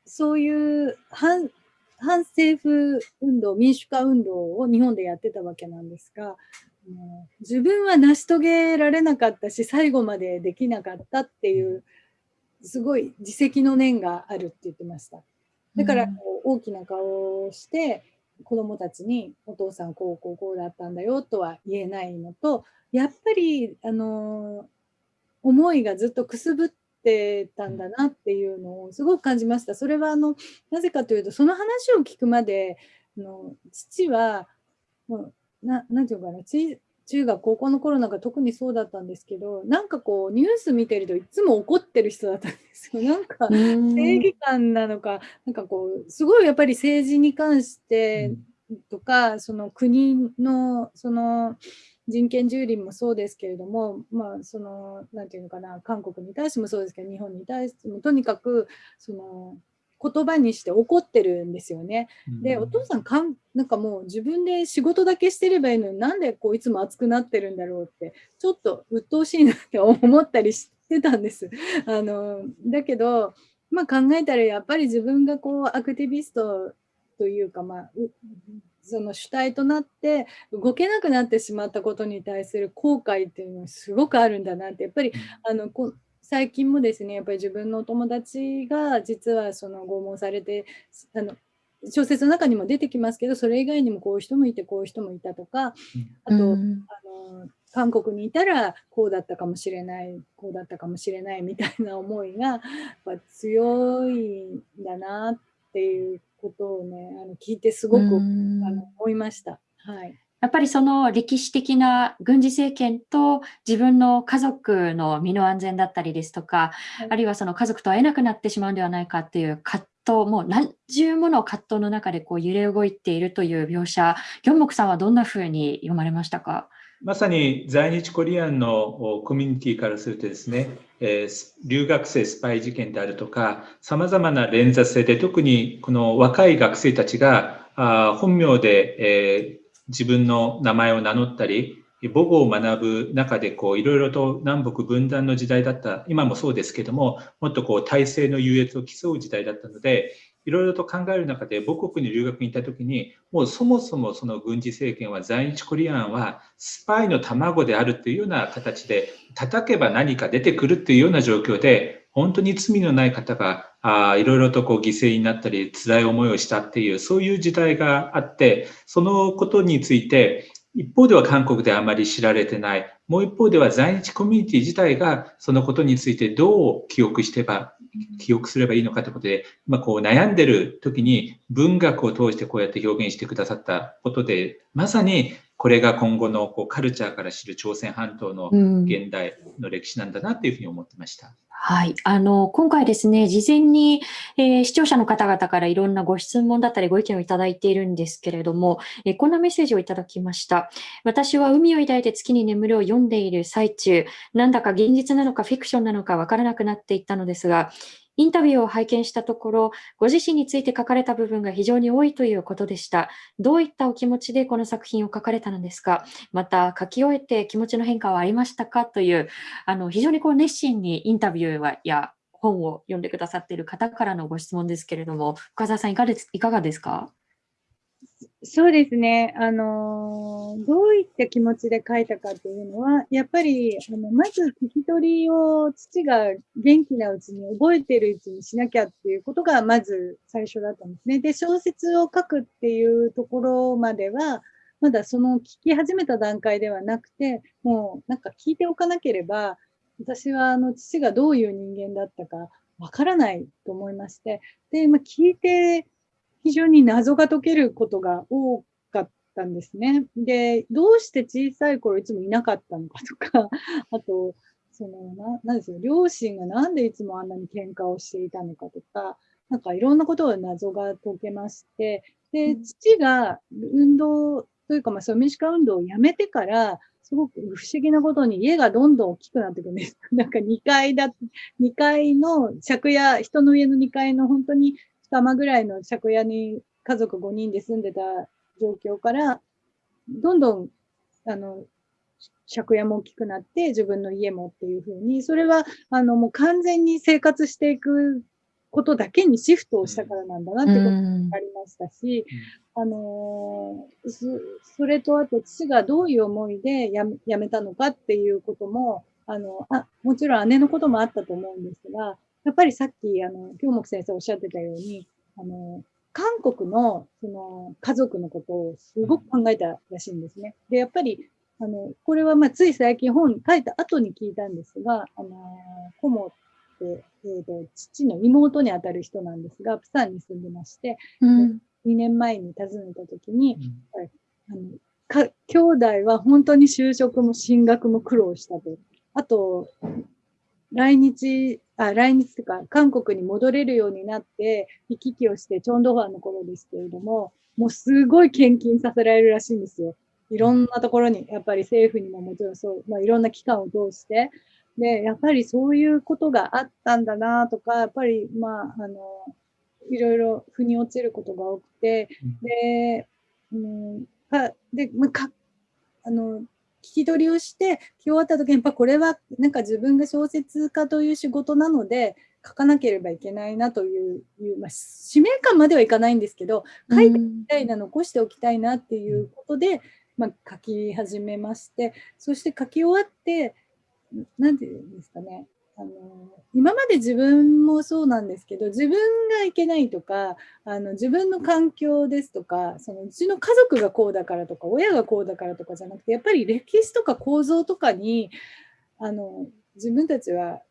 そういう反反政府運動民主化運動を日本でやってたわけなんですが自分は成し遂げられなかったし最後までできなかったっていうすごい自責の念があるって言ってました。だから大きな顔をして子供たちにお父さんこうこうこうだったんだよとは言えないのとやっぱりあの思いがずっとくすぶってたんだなっていうのをすごく感じました。それはあのなぜかというとその話を聞くまであの父はもうななんていうかな中学高校の頃なんか特にそうだったんですけどなんかこうニュース見てるといつも怒ってる人だったんですよ。なんか正義感なのかなんかこうすごいやっぱり政治に関してとかその国のその人権蹂躙もそうですけれどもまあそのなんていうのかな韓国に対してもそうですけど日本に対してもとにかくその言葉にして怒ってるんですよね。で、お父さんかん、なんかもう自分で仕事だけしてればいいのになんでこういつも熱くなってるんだろうって、ちょっと鬱陶しいなって思ったりしてたんです。あのだけど、まあ、考えたらやっぱり自分がこうアクティビストというか、まあ、その主体となって動けなくなってしまったことに対する後悔っていうのはすごくあるんだなってやっぱりあのこ最近もですねやっぱり自分のお友達が実はその拷問されてあの小説の中にも出てきますけどそれ以外にもこういう人もいてこういう人もいたとかあと、うん、あの韓国にいたらこうだったかもしれないこうだったかもしれないみたいな思いがやっぱ強いんだなっていうことをねあの聞いてすごく、うん、あの思いました。はいやっぱりその歴史的な軍事政権と自分の家族の身の安全だったりですとか、はい、あるいはその家族と会えなくなってしまうんではないかっていう葛藤、もう何重もの葛藤の中でこう揺れ動いているという描写、ギョンモクさんはどんなふうに読まれましたか？まさに在日コリアンのコミュニティからするとですね、えー、留学生スパイ事件であるとか、さまざまな連座性で、特にこの若い学生たちがあ本名で、えー自分の名前を名乗ったり、母語を学ぶ中でこういろいろと南北分断の時代だった、今もそうですけども、もっとこう体制の優越を競う時代だったので、いろいろと考える中で母国に留学に行った時に、もうそもそもその軍事政権は在日コリアンはスパイの卵であるというような形で、叩けば何か出てくるっていうような状況で、本当に罪のない方があいろいろとこう犠牲になったり辛い思いをしたっていうそういう時代があってそのことについて一方では韓国であまり知られてない。もう一方では在日コミュニティ自体がそのことについてどう記憶してば、記憶すればいいのかということで、まあ、こう悩んでる時に文学を通してこうやって表現してくださったことで、まさにこれが今後のこうカルチャーから知る朝鮮半島の現代の歴史なんだなというふうに思ってました。うんはい。あの、今回ですね、事前に、えー、視聴者の方々からいろんなご質問だったりご意見をいただいているんですけれども、えー、こんなメッセージをいただきました。私は海を抱いて月に眠るを読んでいる最中、なんだか現実なのかフィクションなのかわからなくなっていったのですが、インタビューを拝見したところ、ご自身について書かれた部分が非常に多いということでした。どういったお気持ちでこの作品を書かれたのですか？また、書き終えて気持ちの変化はありましたか？という、あの非常にこう熱心にインタビューや本を読んでくださっている方からのご質問ですけれども、深澤さんいかがですか？そうですね。あの、どういった気持ちで書いたかというのは、やっぱり、あの、まず聞き取りを父が元気なうちに覚えてるうちにしなきゃっていうことが、まず最初だったんですね。で、小説を書くっていうところまでは、まだその聞き始めた段階ではなくて、もうなんか聞いておかなければ、私はあの父がどういう人間だったかわからないと思いまして、で、まあ、聞いて非常に謎が解けることが多かったんですね。で、どうして小さい頃いつもいなかったのかとか、あと、その、な、なんですよ、両親がなんでいつもあんなに喧嘩をしていたのかとか、なんかいろんなことを謎が解けまして、で、父が運動というか、まあ、そう民主化運動をやめてから、すごく不思議なことに家がどんどん大きくなっていくんです。なんか2階だ、2階の借家、人の家の2階の本当に玉ぐらいの借家に家族5人で住んでた状況から、どんどん、あの、借家も大きくなって自分の家もっていうふうに、それは、あの、もう完全に生活していくことだけにシフトをしたからなんだなってことが分かりましたし、あのー、それとあと父がどういう思いでや辞めたのかっていうことも、あの、あ、もちろん姉のこともあったと思うんですが、やっぱりさっき、あの、京木先生おっしゃってたように、あの、韓国の、その、家族のことをすごく考えたらしいんですね。で、やっぱり、あの、これはまあ、つい最近本書いた後に聞いたんですが、あの、コモって、えっ、ー、と、父の妹にあたる人なんですが、プサンに住んでまして、うん、2年前に訪ねた時に、うん、あのか兄弟は本当に就職も進学も苦労したと。あと、来日、あ、来日とか、韓国に戻れるようになって、行き来をして、チョンドファンの頃ですけれども、もうすごい献金させられるらしいんですよ。いろんなところに、やっぱり政府にももちろんそう、まあ、いろんな機関を通して、で、やっぱりそういうことがあったんだなとか、やっぱり、まあ、あの、いろいろ腑に落ちることが多くて、で、うん、か、で、まあ、か、あの、聞き取りをして聞き終わった時にやっぱこれはなんか自分が小説家という仕事なので書かなければいけないなという、まあ、使命感まではいかないんですけど書いておきたいな、残しておきたいなっていうことで、まあ、書き始めましてそして書き終わって何て言うんですかねあの今まで自分もそうなんですけど自分がいけないとかあの自分の環境ですとかそのうちの家族がこうだからとか親がこうだからとかじゃなくてやっぱり歴史とか構造とかにあの自分たちは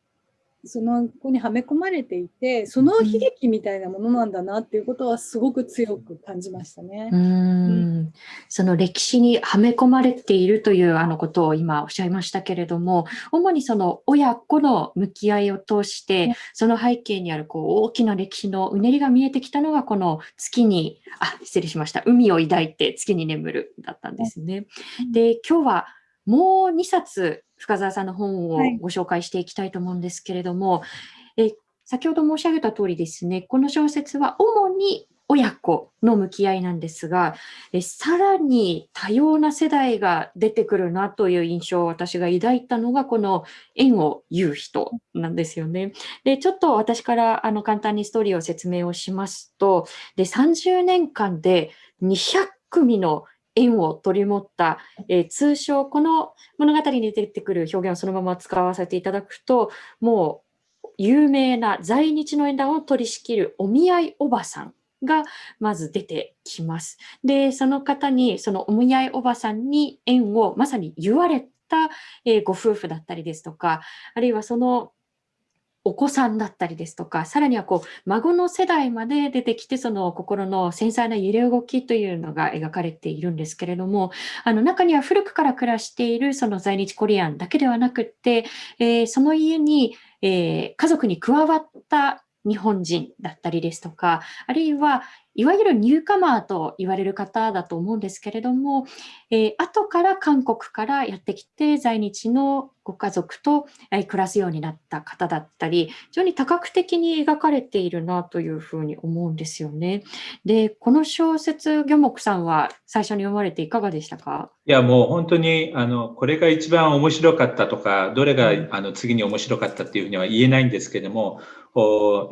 その子にはめ込まれていてその悲劇みたいなものなんだなっていうことはすごく強く感じましたね。うん、その歴史にはめ込まれているというあのことを今おっしゃいましたけれども主にその親子の向き合いを通してその背景にあるこう大きな歴史のうねりが見えてきたのがこの月にあ失礼しました。海を抱いて月に眠るだったんですね。で今日はもう2冊深澤さんの本をご紹介していきたいと思うんですけれども、はい、え先ほど申し上げた通りですね、この小説は主に親子の向き合いなんですが、えさらに多様な世代が出てくるなという印象を私が抱いたのが、この縁を言う人なんですよね。で、ちょっと私からあの簡単にストーリーを説明をしますと、で30年間で200組の縁を取り持った、えー、通称この物語に出てくる表現をそのまま使わせていただくともう有名な在日の縁談を取り仕切るお見合いおばさんがまず出てきます。で、その方に、そのお見合いおばさんに縁をまさに言われた、えー、ご夫婦だったりですとか、あるいはそのお子さんだったりですとか、さらにはこう孫の世代まで出てきて、その心の繊細な揺れ動きというのが描かれているんですけれども、あの中には古くから暮らしているその在日コリアンだけではなくって、えー、その家に、えー、家族に加わった日本人だったりですとか、あるいはいわゆるニューカマーと言われる方だと思うんですけれども、えー、後から韓国からやってきて在日のご家族と暮らすようになった方だったり、非常に多角的に描かれているなというふうに思うんですよね。で、この小説、魚木さんは最初に読まれていかがでしたか？いや、もう本当に、あの、これが一番面白かったとか、どれが、あの、次に面白かったっていうふうには言えないんですけれども、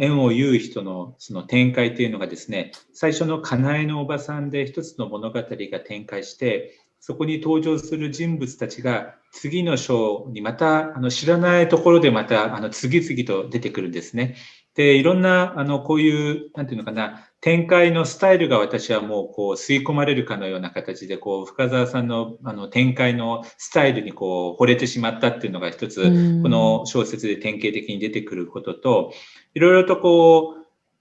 縁を言う人のその展開というのがですね、最初のかなえのおばさんで一つの物語が展開して、そこに登場する人物たちが次の章にまたあの知らないところでまたあの次々と出てくるんですね。で、いろんなあのこういう、なんていうのかな、展開のスタイルが私はもうこう吸い込まれるかのような形でこう深澤さんのあの展開のスタイルにこう惚れてしまったっていうのが一つこの小説で典型的に出てくることといろいろとこう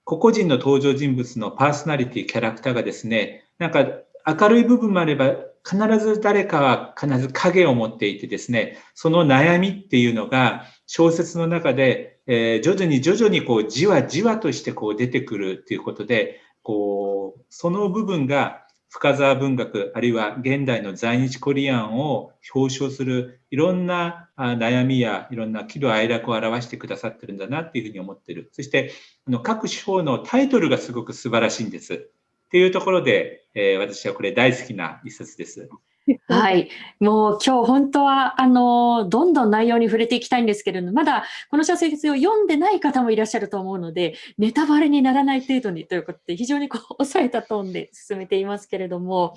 個々人の登場人物のパーソナリティキャラクターがですねなんか明るい部分もあれば必ず誰かは必ず影を持っていてですねその悩みっていうのが小説の中でえー、徐々に徐々にこうじわじわとしてこう出てくるっていうことで、こう、その部分が深沢文学、あるいは現代の在日コリアンを表彰するいろんな悩みやいろんな喜怒哀楽を表してくださってるんだなっていうふうに思ってる。そして、あの各手法のタイトルがすごく素晴らしいんです。っていうところで、えー、私はこれ大好きな一冊です。はい。もう今日本当は、あの、どんどん内容に触れていきたいんですけれども、まだこの小説を読んでない方もいらっしゃると思うので、ネタバレにならない程度にということで、非常にこう、抑えたトーンで進めていますけれども、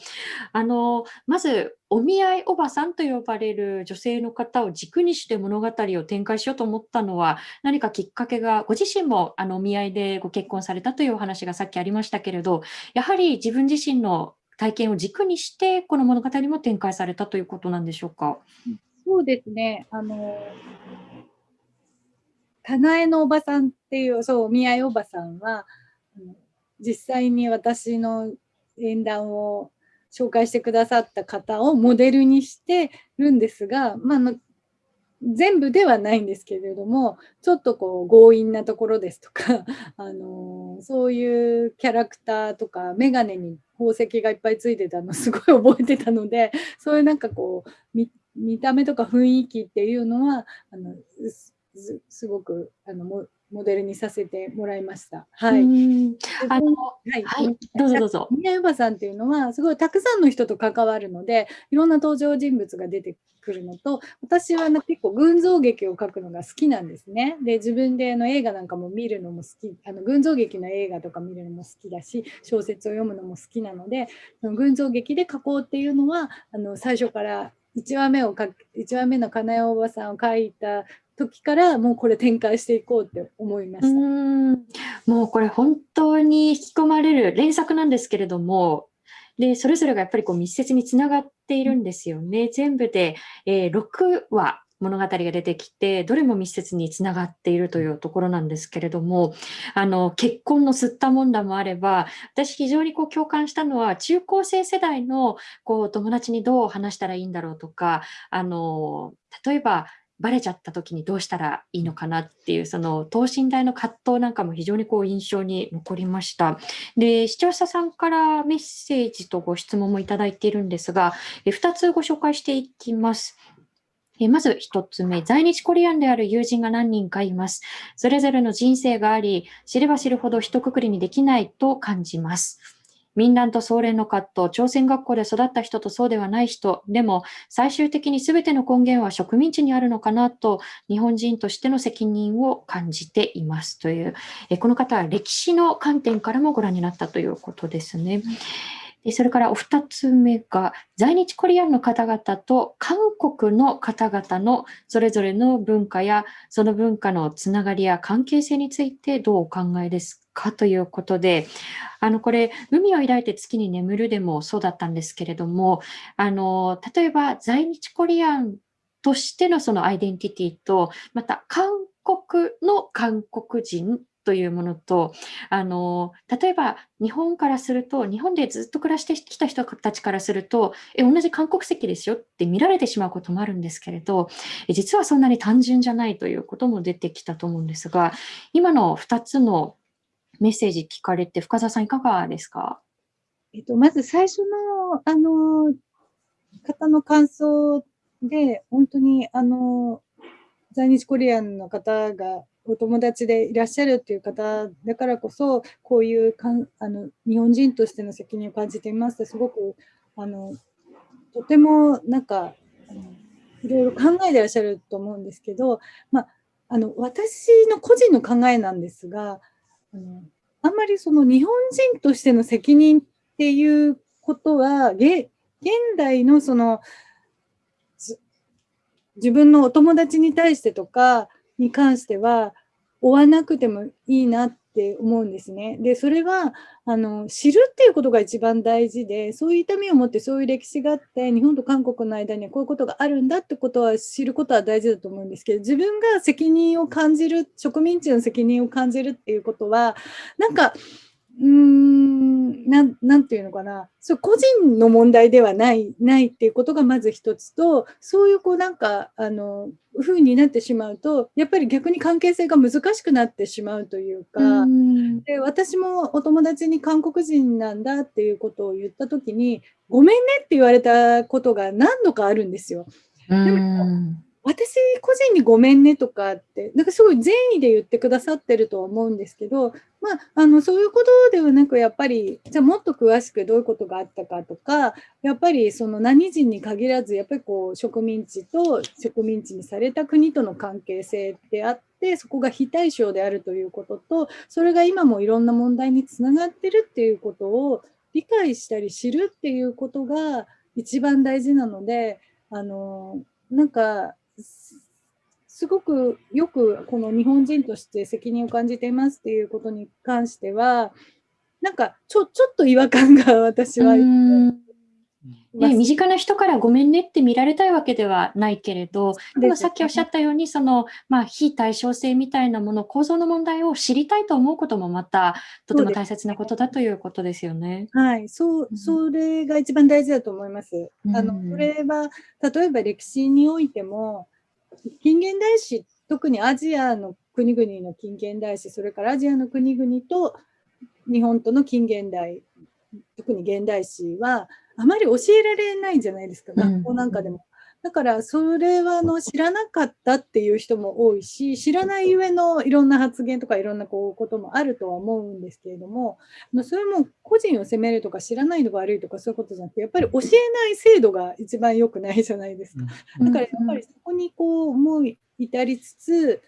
あの、まず、お見合いおばさんと呼ばれる女性の方を軸にして物語を展開しようと思ったのは、何かきっかけが、ご自身もあのお見合いでご結婚されたというお話がさっきありましたけれど、やはり自分自身の体験を軸にして、この物語も展開されたということなんでしょうか？そうですね。あの、かなえのおばさんっていう、そう、お見合いおばさんは、実際に私の演談を紹介してくださった方をモデルにしてるんですが、まあ、全部ではないんですけれども、ちょっとこう強引なところですとか、あのそういうキャラクターとか、眼鏡に宝石がいっぱいついてたのすごい覚えてたので、そういうなんかこう見、見た目とか雰囲気っていうのは、あのすすごくあのもモデルにさせてもらいました。はい。あの、はい、はい、どうぞどうぞ。宮山さんっていうのは、すごいたくさんの人と関わるので、いろんな登場人物が出てくるのと、私は結構群像劇を書くのが好きなんですね。で、自分での映画なんかも見るのも好き、あの群像劇の映画とか見るのも好きだし、小説を読むのも好きなので、その群像劇で書こうっていうのは、あの最初から1話目を書1話目のかなえおばさんを書いた時からもうこれ展開していこうって思いました。うんもうこれ本当に引き込まれる連作なんですけれどもでそれぞれがやっぱりこう密接につながっているんですよね。全部で、えー、6話物語が出てきて、どれも密接につながっているというところなんですけれども、あの、結婚の吸ったもんだもあれば、私非常にこう共感したのは、中高生世代のこう友達にどう話したらいいんだろうとか、あの、例えば、バレちゃった時にどうしたらいいのかなっていう、その等身大の葛藤なんかも非常にこう印象に残りました。で、視聴者さんからメッセージとご質問もいただいているんですが、2つご紹介していきます。まず1つ目、在日コリアンである友人が何人かいます。それぞれの人生があり、知れば知るほど一括りにできないと感じます。民団と総連の葛藤、朝鮮学校で育った人とそうではない人、でも最終的に全ての根源は植民地にあるのかなと、日本人としての責任を感じていますという、えこの方は歴史の観点からもご覧になったということですね。それからお二つ目が、在日コリアンの方々と韓国の方々のそれぞれの文化や、その文化のつながりや関係性についてどうお考えですかということで、あの、これ、海を抱いて月に眠るでもそうだったんですけれども、あの、例えば在日コリアンとしてのそのアイデンティティと、また韓国の韓国人というものと、あの、例えば日本からすると、日本でずっと暮らしてきた人たちからすると、え、同じ韓国籍ですよって見られてしまうこともあるんですけれど、実はそんなに単純じゃないということも出てきたと思うんですが、今の2つのメッセージ聞かれて、深澤さんいかがですか？えっと、まず最初の、あの、方の感想で、本当に、あの、在日コリアンの方がお友達でいらっしゃるっていう方だからこそ、こういうかんあの日本人としての責任を感じていますと、すごくあのとてもなんかいろいろ考えてらっしゃると思うんですけど、まあ、あの私の個人の考えなんですが、あのあんまりその日本人としての責任っていうことは、現代のその自分のお友達に対してとかに関しては追わなくてもいいなって思うんですね。で、それはあの知るっていうことが一番大事で、そういう痛みを持ってそういう歴史があって、日本と韓国の間にはこういうことがあるんだってことは知ることは大事だと思うんですけど、自分が責任を感じる、植民地の責任を感じるっていうことは、なんか、うーんなん、なんていうのかな、そう個人の問題ではないないっていうことがまず一つと、そういうこうなんか、あの、風になってしまうと、やっぱり逆に関係性が難しくなってしまうというか、で私もお友達に韓国人なんだっていうことを言ったときに、ごめんねって言われたことが何度かあるんですよ。でも私個人にごめんねとかって、なんかすごい善意で言ってくださってると思うんですけど、まあ、あの、そういうことではなく、やっぱり、じゃあもっと詳しくどういうことがあったかとか、やっぱりその何人に限らず、やっぱりこう、植民地と植民地にされた国との関係性であって、そこが非対称であるということと、それが今もいろんな問題につながってるっていうことを理解したり知るっていうことが一番大事なので、あの、なんか、すごくよくこの日本人として責任を感じていますっていうことに関しては、なんかちょちょっと違和感が私は。ね、身近な人からごめんねって見られたいわけではないけれど、でもさっきおっしゃったように、その、まあ、非対称性みたいなもの、構造の問題を知りたいと思うこともまた、とても大切なことだということですよね。はい、そう、それが一番大事だと思います。うん、あの、それは、例えば歴史においても、近現代史、特にアジアの国々の近現代史、それからアジアの国々と日本との近現代、特に現代史は、あまり教えられないじゃないですか、学校なんかでも。だから、それはあの知らなかったっていう人も多いし、知らないゆえのいろんな発言とかいろんなこうこともあるとは思うんですけれども、それも個人を責めるとか知らないのが悪いとかそういうことじゃなくて、やっぱり教えない制度が一番良くないじゃないですか。だからやっぱりそこにこう思い至りつつ、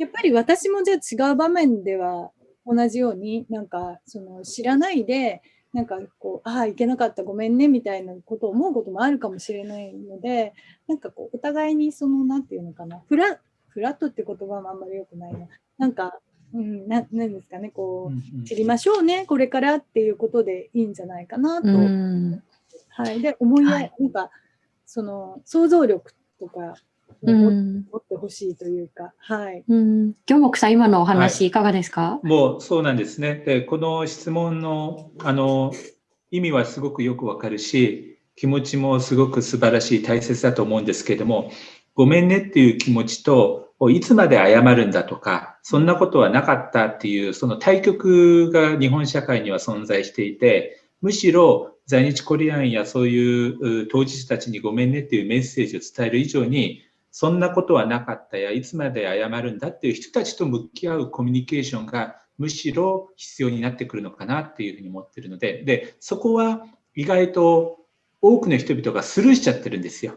やっぱり私もじゃあ違う場面では同じようになんかその知らないでなんかこう、ああ、いけなかった、ごめんね、みたいなことを思うこともあるかもしれないので、なんかこう、お互いにその、なんていうのかな、フラフラットって言葉もあんまり良くないな。なんか、うん、ななんですかね、こう、知りましょうね、これからっていうことでいいんじゃないかなと。はい。で、思いや、はい、なんか、その、想像力とか、持ってほしいというか、はい。うん。京木さん、今のお話、いかがですか、はい、もうそうなんですね。で、この質問の、あの、意味はすごくよくわかるし、気持ちもすごく素晴らしい、大切だと思うんですけれども、ごめんねっていう気持ちと、いつまで謝るんだとか、そんなことはなかったっていう、その対極が日本社会には存在していて、むしろ在日コリアンやそういう当事者たちにごめんねっていうメッセージを伝える以上に、そんなことはなかったや、いつまで謝るんだっていう人たちと向き合うコミュニケーションがむしろ必要になってくるのかなっていうふうに思ってるので、で、そこは意外と多くの人々がスルーしちゃってるんですよ。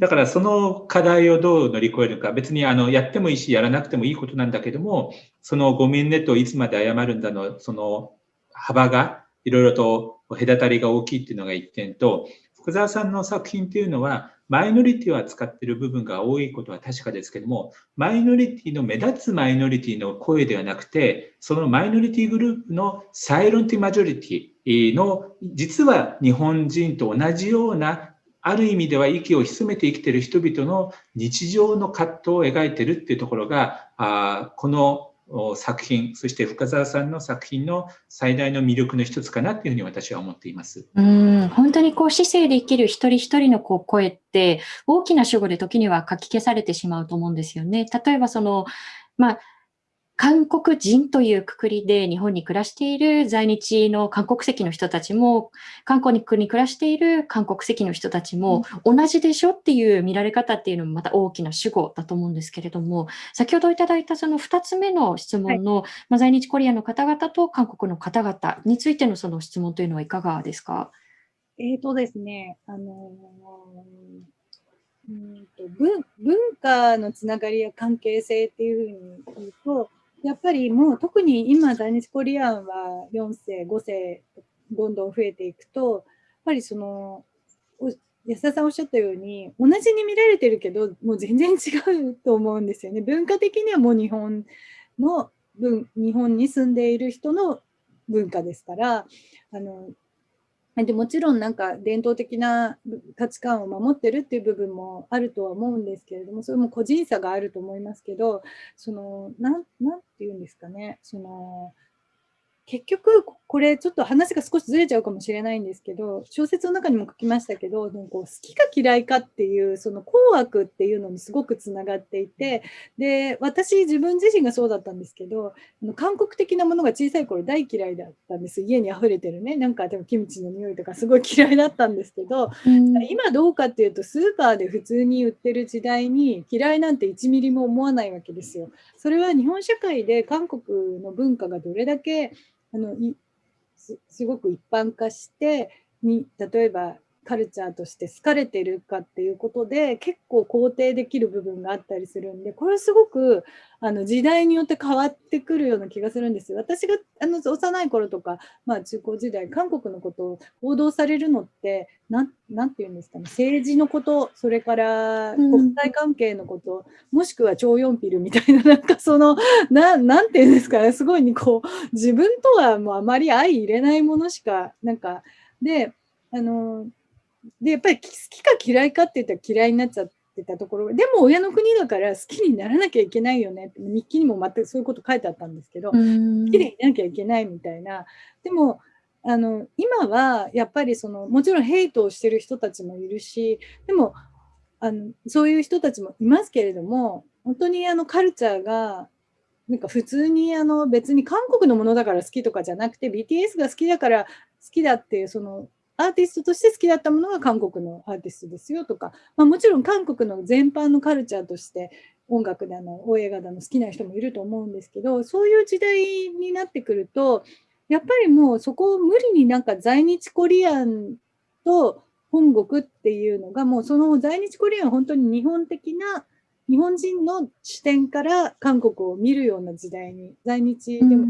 だからその課題をどう乗り越えるか、別にあのやってもいいし、やらなくてもいいことなんだけども、そのごめんねといつまで謝るんだの、その幅がいろいろと隔たりが大きいっていうのが一点と、福沢さんの作品っていうのは、マイノリティを扱っている部分が多いことは確かですけども、マイノリティの目立つマイノリティの声ではなくて、そのマイノリティグループのサイロンティマジョリティの、実は日本人と同じようなある意味では息を潜めて生きている人々の日常の葛藤を描いているっていうところがあこの作品そして深澤さんの作品の最大の魅力の一つかなというふうに私は思っています。うん。本当にこう姿勢で生きる一人一人のこう声って大きな主語で時には書き消されてしまうと思うんですよね。例えばそのまあ韓国人というくくりで日本に暮らしている在日の韓国籍の人たちも、韓国に暮らしている韓国籍の人たちも同じでしょっていう見られ方っていうのもまた大きな主語だと思うんですけれども、先ほどいただいたその2つ目の質問の、はい、まあ、在日コリアの方々と韓国の方々についてのその質問というのはいかがですか？えっ、ー、とですね、あのうんと文文化のつながりや関係性っていうふうに言うと、やっぱりもう特に今在日コリアンは4世5世どんどん増えていくとやっぱりその安田さんおっしゃったように同じに見られてるけどもう全然違うと思うんですよね。文化的にはもう日本の日本に住んでいる人の文化ですからあのでもちろんなんか伝統的な価値観を守ってるっていう部分もあるとは思うんですけれどもそれも個人差があると思いますけどその何て言うんですかね。その結局これちょっと話が少しずれちゃうかもしれないんですけど小説の中にも書きましたけどこう好きか嫌いかっていうその紅悪っていうのにすごくつながっていてで私自分自身がそうだったんですけど韓国的なものが小さい頃大嫌いだったんです。家に溢れてるね。なんかでもキムチの匂いとかすごい嫌いだったんですけど、うん、今どうかっていうとスーパーで普通に売ってる時代に嫌いなんて1ミリも思わないわけですよ。それは日本社会で韓国の文化がどれだけあのすすごく一般化してに例えばカルチャーとして好かれてるかっていうことで結構肯定できる部分があったりするんでこれすごくあの時代によって変わってくるような気がするんですよ。私があの幼い頃とか、まあ、中高時代韓国のことを報道されるのって何て言うんですかね。政治のことそれから国際関係のこと、うん、もしくは超四ピルみたいな なんかそのななんて言うんですかね。すごいにこう自分とはもうあまり相入れないものしかなんかであのでやっぱり好きか嫌いかって言ったら嫌いになっちゃってたところ。でも親の国だから好きにならなきゃいけないよねって日記にも全くそういうこと書いてあったんですけど好きでいなきゃいけないみたいな。でもあの今はやっぱりそのもちろんヘイトをしてる人たちもいるしでもあのそういう人たちもいますけれども本当にあのカルチャーがなんか普通にあの別に韓国のものだから好きとかじゃなくて BTS が好きだから好きだっていうそのアーティストとして好きだったものが韓国のアーティストですよとか、まあ、もちろん韓国の全般のカルチャーとして音楽だの大映画だの好きな人もいると思うんですけどそういう時代になってくるとやっぱりもうそこを無理になんか在日コリアンと本国っていうのがもうその在日コリアンは本当に日本的な日本人の視点から韓国を見るような時代に在日でも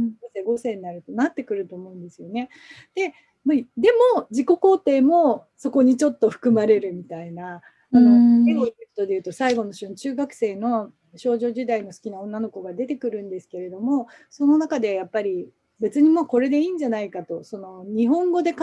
5世になるとなってくると思うんですよね。でまあ、でも自己肯定もそこにちょっと含まれるみたいな。あのエゴイクトでいうと最後の週中学生の少女時代の好きな女の子が出てくるんですけれどもその中でやっぱり別にもうこれでいいんじゃないかとその日本語で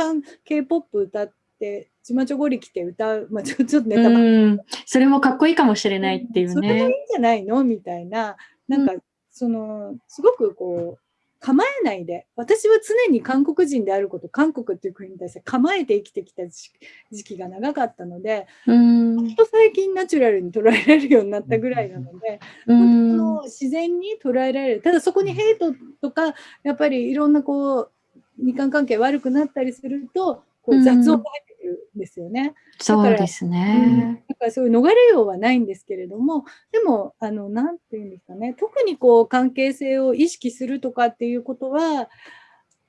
k p o p 歌ってちまちょごり来て歌う、まあ、ちょちょっとネタバそれもかっこいいかもしれないっていうね。それでいいんじゃないの？みたいななんか、そのすごくこう構えないで。私は常に韓国人であること韓国っていう国に対して構えて生きてきた時期が長かったのでうん。と最近ナチュラルに捉えられるようになったぐらいなので本当自然に捉えられる。ただそこにヘイトとかやっぱりいろんなこう日韓関係悪くなったりするとこう雑音が入ってくるんですよね。そうですね。だからそういう逃れようはないんですけれども、でも、あの、なんていうんですかね、特にこう関係性を意識するとかっていうことは、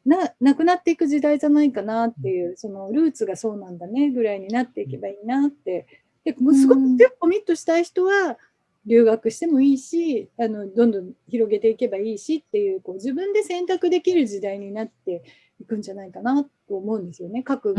ななくなっていく時代じゃないかなっていう、そのルーツがそうなんだねぐらいになっていけばいいなって。でもうすごくコミットしたい人は、留学してもいいしあのどんどん広げていけばいいしっていうこう自分で選択できる時代になっていくんじゃないかなと思うんですよね各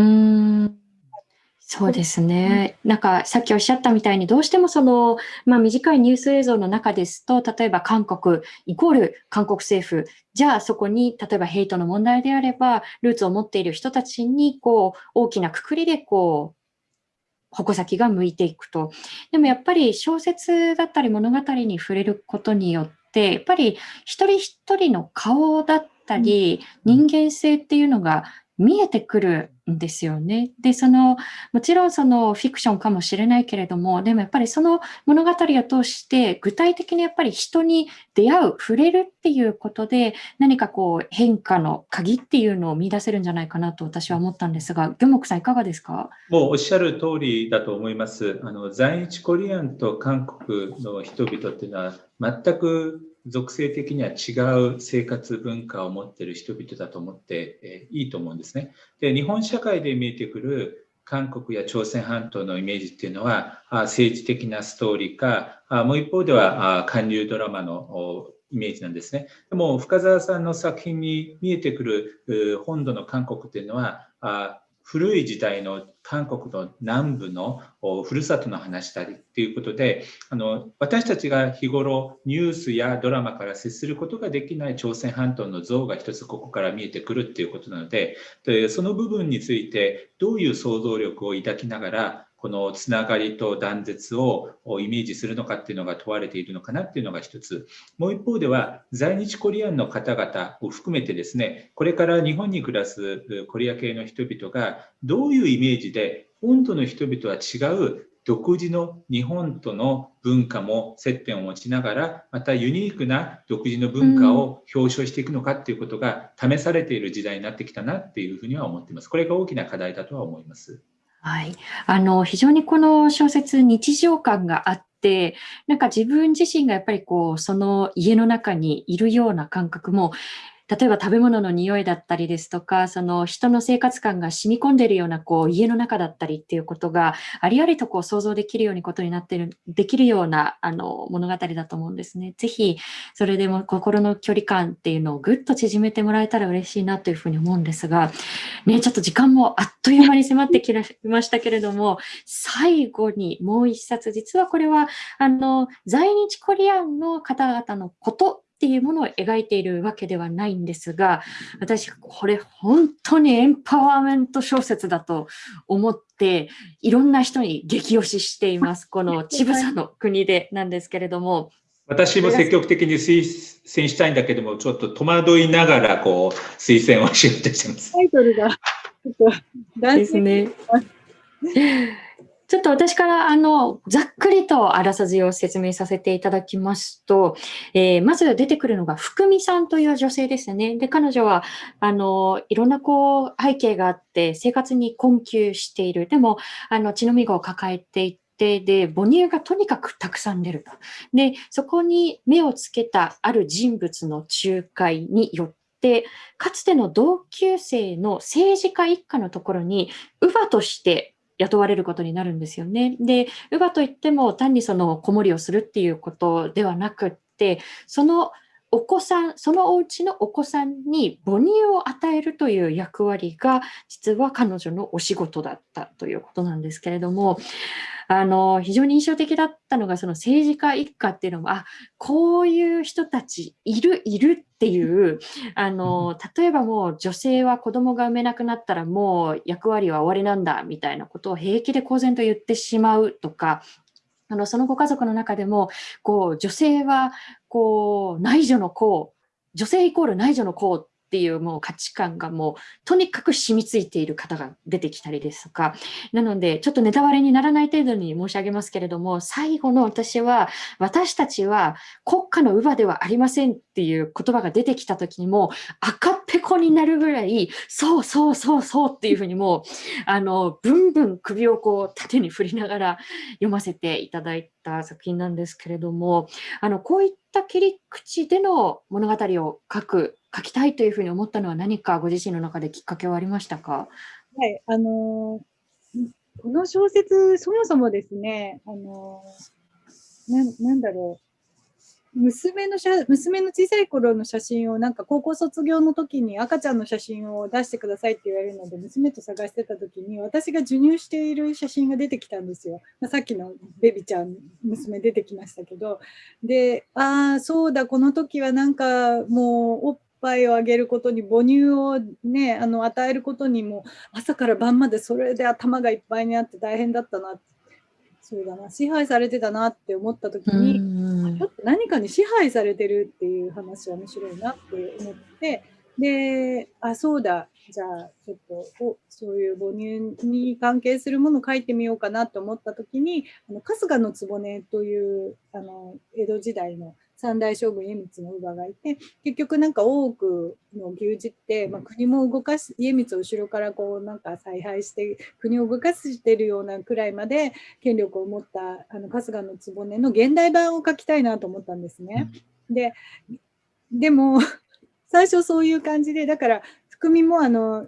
そうですね。なんかさっきおっしゃったみたいにどうしてもその、まあ、短いニュース映像の中ですと例えば韓国イコール韓国政府じゃあそこに例えばヘイトの問題であればルーツを持っている人たちにこう大きなくくりでこう矛先が向いていくと。でもやっぱり小説だったり物語に触れることによって、やっぱり一人一人の顔だったり、人間性っていうのが見えてくるんですよね。で、その、もちろんそのフィクションかもしれないけれども、でもやっぱりその物語を通して具体的にやっぱり人に出会う、触れるっていうことで何かこう変化の鍵っていうのを見出せるんじゃないかなと私は思ったんですが、魚木さんいかがですか？もうおっしゃる通りだと思います。あの在日コリアンと韓国の人々っていうのは全く属性的には違う生活文化を持っている人々だと思って、いいと思うんですね。で日本社会で見えてくる韓国や朝鮮半島のイメージっていうのは政治的なストーリーかもう一方では韓流ドラマのイメージなんですね。でも深澤さんの作品に見えてくる本土の韓国っていうのは古い時代の韓国の南部のふるさとの話だりっていうことであの私たちが日頃ニュースやドラマから接することができない朝鮮半島の像が一つここから見えてくるっていうことなのででその部分についてどういう想像力を抱きながらこのつながりと断絶をイメージするのかっていうのが問われているのかなっていうのが一つ。もう一方では、在日コリアンの方々を含めてですね、これから日本に暮らすコリア系の人々がどういうイメージで本土の人々は違う独自の日本との文化も接点を持ちながらまたユニークな独自の文化を表彰していくのかっていうことが試されている時代になってきたなっていうふうには思っています。これが大きな課題だとは思います。はい。あの、非常にこの小説、日常感があって、なんか自分自身がやっぱりこう、その家の中にいるような感覚も例えば食べ物の匂いだったりですとか、その人の生活感が染み込んでいるようなこう家の中だったりっていうことがありありとこう想像できるようにことになってる、できるようなあの物語だと思うんですね。ぜひそれでも心の距離感っていうのをぐっと縮めてもらえたら嬉しいなというふうに思うんですが、ね、ちょっと時間もあっという間に迫ってきましたけれども、最後にもう一冊、実はこれはあの在日コリアンの方々のことっていうものを描いているわけではないんですが、私、これ本当にエンパワーメント小説だと思って、いろんな人に激推ししています。このちぶさの国でなんですけれども。私も積極的に推薦したいんだけども、ちょっと戸惑いながら、こう、推薦をしようとしてます。タイトルが、ちょっと、ですね。ちょっと私からあのざっくりとあらさじを説明させていただきますと、えー、まず出てくるのが福美さんという女性ですね。で、彼女はあのいろんなこう背景があって生活に困窮している。でもあの血のみ子を抱えていて、で、母乳がとにかくたくさん出ると。で、そこに目をつけたある人物の仲介によって、かつての同級生の政治家一家のところに、乳母として雇われることになるんですよね。で、乳母といっても単にその子守りをするっていうことではなくって、そのお子さん、そのお家のお子さんに母乳を与えるという役割が実は彼女のお仕事だったということなんですけれども、あの、非常に印象的だったのが、その政治家一家っていうのも、あ、こういう人たちいる、いるっていう、あの、例えばもう女性は子供が産めなくなったらもう役割は終わりなんだみたいなことを平気で公然と言ってしまうとか、あの、そのご家族の中でも、こう、女性は、こう、内助の子、女性イコール内助の子っていうもう価値観がもうとにかく染みついている方が出てきたりですとか、なのでちょっとネタバレにならない程度に申し上げますけれども、最後の私は、私たちは国家の乳母ではありませんっていう言葉が出てきた時にも赤っぺこになるぐらい、そうそうそうそうっていうふうにもう、あの、ブンブン首をこう縦に振りながら読ませていただいた作品なんですけれども、あの、こういった切り口での物語を書く書きたいというふうに思ったのは何かご自身の中できっかけはありましたか？はい、あのこの小説、そもそもですね、あのななんだろう、娘の写娘の小さい頃の写真をなんか高校卒業の時に赤ちゃんの写真を出してくださいって言われるので娘と探してた時に私が授乳している写真が出てきたんですよ。まあ、さっきのベビちゃん娘出てきましたけど。でああそうだこの時はなんかもうおっぱいをあげることに母乳をねあの与えることにも朝から晩までそれで頭がいっぱいになって大変だったなそうだな支配されてたなって思った時に、ちょっと何かに支配されてるっていう話は面白いなって思ってであそうだじゃあちょっとおそういう母乳に関係するものを書いてみようかなと思った時にあの春日の局というあの江戸時代の三代将軍家光の乳母がいて結局なんか多くの牛耳って、まあ、国も動かす家光を後ろからこうなんか采配して国を動かしてるようなくらいまで権力を持ったあの春日の局の現代版を書きたいなと思ったんですね。ででも 最初そういう感じでだから福美もあの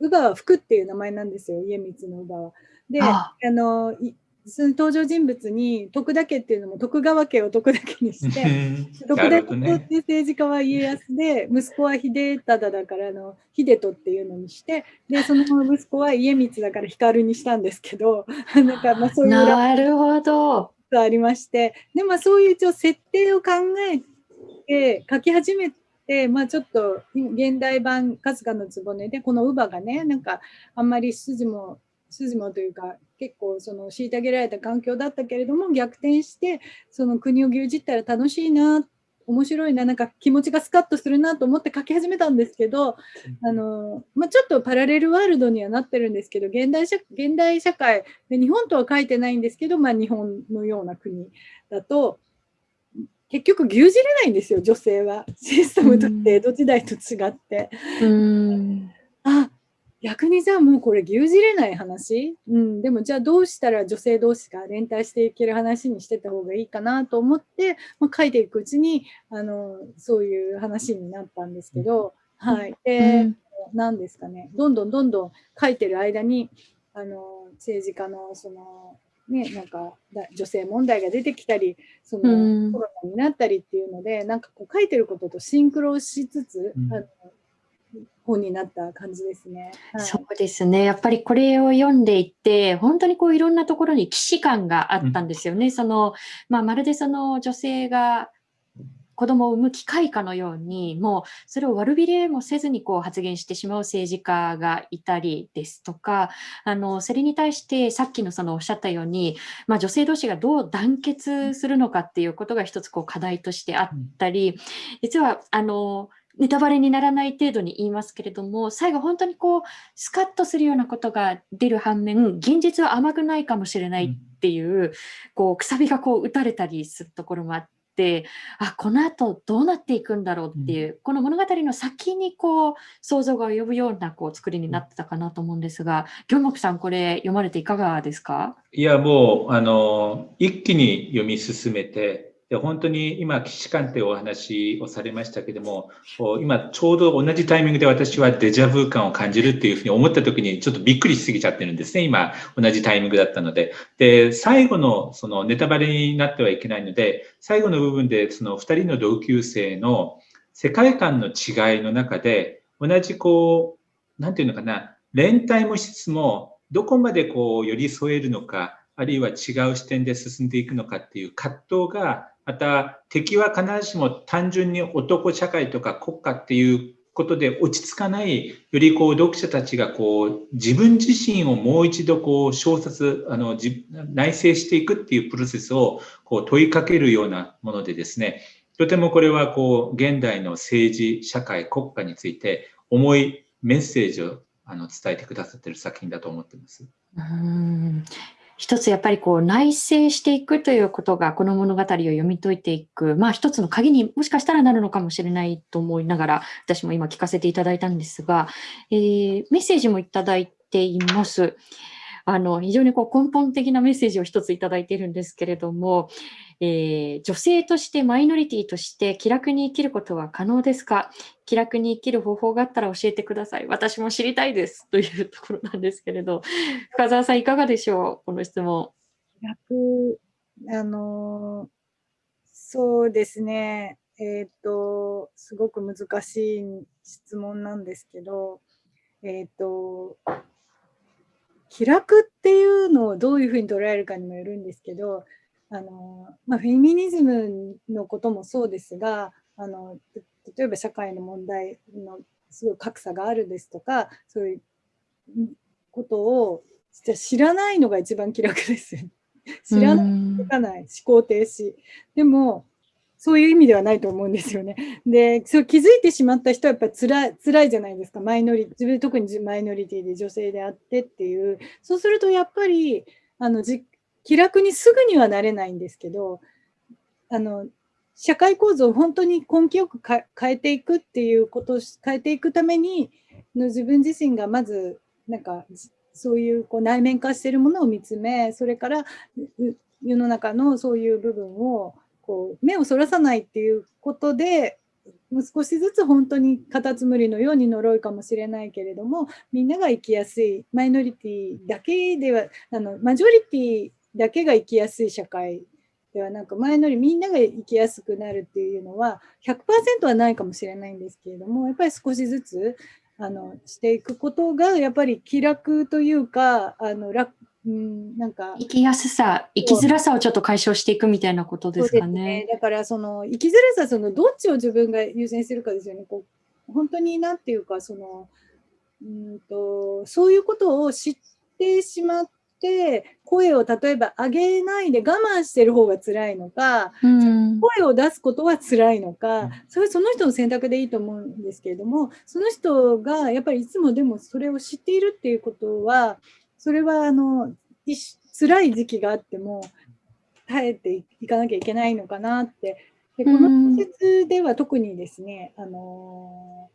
乳母は福っていう名前なんですよ家光の乳母は。であのその登場人物に徳田家っていうのも徳川家を徳田家にして徳田家って政治家は家康で息子は秀忠だからの秀人っていうのにしてでその息子は家光だから光にしたんですけど なんかまあそういうなるほど。ありましてでもそういう一応設定を考えて書き始めて、まあ、ちょっと現代版春日の局でこの乳母がねなんかあんまり筋も筋もというか結構その虐げられた環境だったけれども逆転してその国を牛耳ったら楽しいな面白いななんか気持ちがスカッとするなと思って書き始めたんですけど、あのまあ、ちょっとパラレルワールドにはなってるんですけど現代社現代社会で日本とは書いてないんですけど、まあ、日本のような国だと結局牛耳れないんですよ女性は。システムとって江戸時代と違って。うん。あ逆にじゃあもうこれ牛耳れない話、うん、でもじゃあどうしたら女性同士が連帯していける話にしてた方がいいかなと思って、まあ、書いていくうちにあのそういう話になったんですけど、はい。で、うん、何ですかね、どんどんどんどん書いてる間にあの政治家のそのね、なんか女性問題が出てきたりそのコロナになったりっていうので、うん、なんかこう書いてることとシンクロしつつ、うん、あの本になった感じですね。はい、そうですね。やっぱりこれを読んでいって、本当にこういろんなところに既視感があったんですよね。うん、その、まあ、まるでその女性が子供を産む機会かのように、もうそれを悪びれもせずにこう発言してしまう政治家がいたりですとか、あの、それに対してさっきのそのおっしゃったように、まあ、女性同士がどう団結するのかっていうことが一つこう課題としてあったり、実はあの、ネタバレにならない程度に言いますけれども、最後本当にこう、スカッとするようなことが出る反面、現実は甘くないかもしれないっていう、うん、こう、くさびがこう打たれたりするところもあって、あ、この後どうなっていくんだろうっていう、うん、この物語の先にこう、想像が及ぶようなこう、作りになってたかなと思うんですが、行木さん、これ読まれていかがですか？いや、もう、あの、一気に読み進めて、で本当に今、既視感ってお話をされましたけども、今ちょうど同じタイミングで私はデジャブ感を感じるっていうふうに思った時にちょっとびっくりしすぎちゃってるんですね。今、同じタイミングだったので。で、最後のそのネタバレになってはいけないので、最後の部分でその2人の同級生の世界観の違いの中で、同じこう、なんていうのかな、連帯もしつつも、どこまでこう寄り添えるのか、あるいは違う視点で進んでいくのかっていう葛藤がまた敵は必ずしも単純に男社会とか国家っていうことで落ち着かない、よりこう読者たちがこう自分自身をもう一度こう小説、あの内省していくっていうプロセスをこう問いかけるようなものでですね、とてもこれはこう現代の政治、社会、国家について重いメッセージをあの伝えてくださってる作品だと思ってます。うん一つやっぱりこう内省していくということがこの物語を読み解いていく、まあ一つの鍵にもしかしたらなるのかもしれないと思いながら私も今聞かせていただいたんですが、えー、メッセージもいただいています。あの非常にこう根本的なメッセージを一ついただいているんですけれども、えー、女性としてマイノリティとして気楽に生きることは可能ですか？気楽に生きる方法があったら教えてください。私も知りたいです。というところなんですけれど、深澤さんいかがでしょう？この質問。気楽、あのそうですね。えっ、と、すごく難しい質問なんですけど、えっ、と、気楽っていうのをどういうふうに捉えるかにもよるんですけど、あのまあ、フェミニズムのこともそうですがあの例えば社会の問題のすごい格差があるですとかそういうことを知らないのが一番気楽ですよね。知らないかない思考停止。でもそういう意味ではないと思うんですよね。で、そう気づいてしまった人はやっぱり辛い辛いじゃないですか。マイノリ自分特にマイノリティで女性であってっていう。そうするとやっぱりあのじ気楽にすぐにはなれないんですけど、あの社会構造を本当に根気よく変えていくっていうことを変えていくためにの自分自身がまずなんかそういうこう内面化してるものを見つめそれから世の中のそういう部分をこう目をそらさないっていうことで少しずつ本当にカタツムリのように呪いかもしれないけれどもみんなが生きやすいマイノリティだけではあのマジョリティだけが生きやすい社会ではなく前のよりみんなが生きやすくなるっていうのは100%はないかもしれないんですけれどもやっぱり少しずつあのしていくことがやっぱり気楽というかあの楽うん、なんか生きやすさ、生きづらさをちょっと解消していくみたいなことですかね。ねだからその生きづらさそのどっちを自分が優先するかですよね。こう本当になんていうかそのうんとそういうことを知ってしまって声を例えば上げないで我慢してる方が辛いのか、うん、声を出すことは辛いのか、それその人の選択でいいと思うんですけれどもその人がやっぱりいつもでもそれを知っているっていうことはそれはあの辛い時期があっても耐えていかなきゃいけないのかなって。でこの施設では特にですね、あの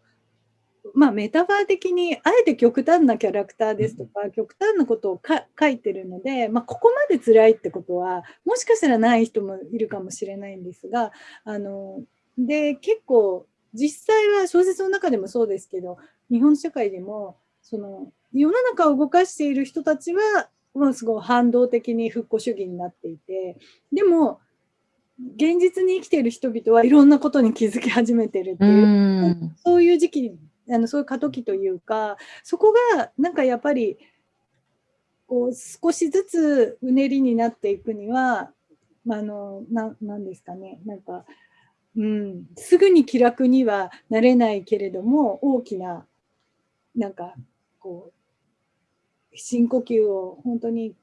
まあ、メタファー的にあえて極端なキャラクターですとか、極端なことを書いてるので、まあ、ここまで辛いってことはもしかしたらない人もいるかもしれないんですがあので結構実際は小説の中でもそうですけど日本社会でもその世の中を動かしている人たちはもうすごい反動的に復興主義になっていてでも現実に生きている人々はいろんなことに気づき始めてるっていううそういう時期あのそういう過渡期というかそこがなんかやっぱりこう少しずつうねりになっていくには、まあ、のななんですかね。なんか、うん、すぐに気楽にはなれないけれども大きななんかこう深呼吸を本当に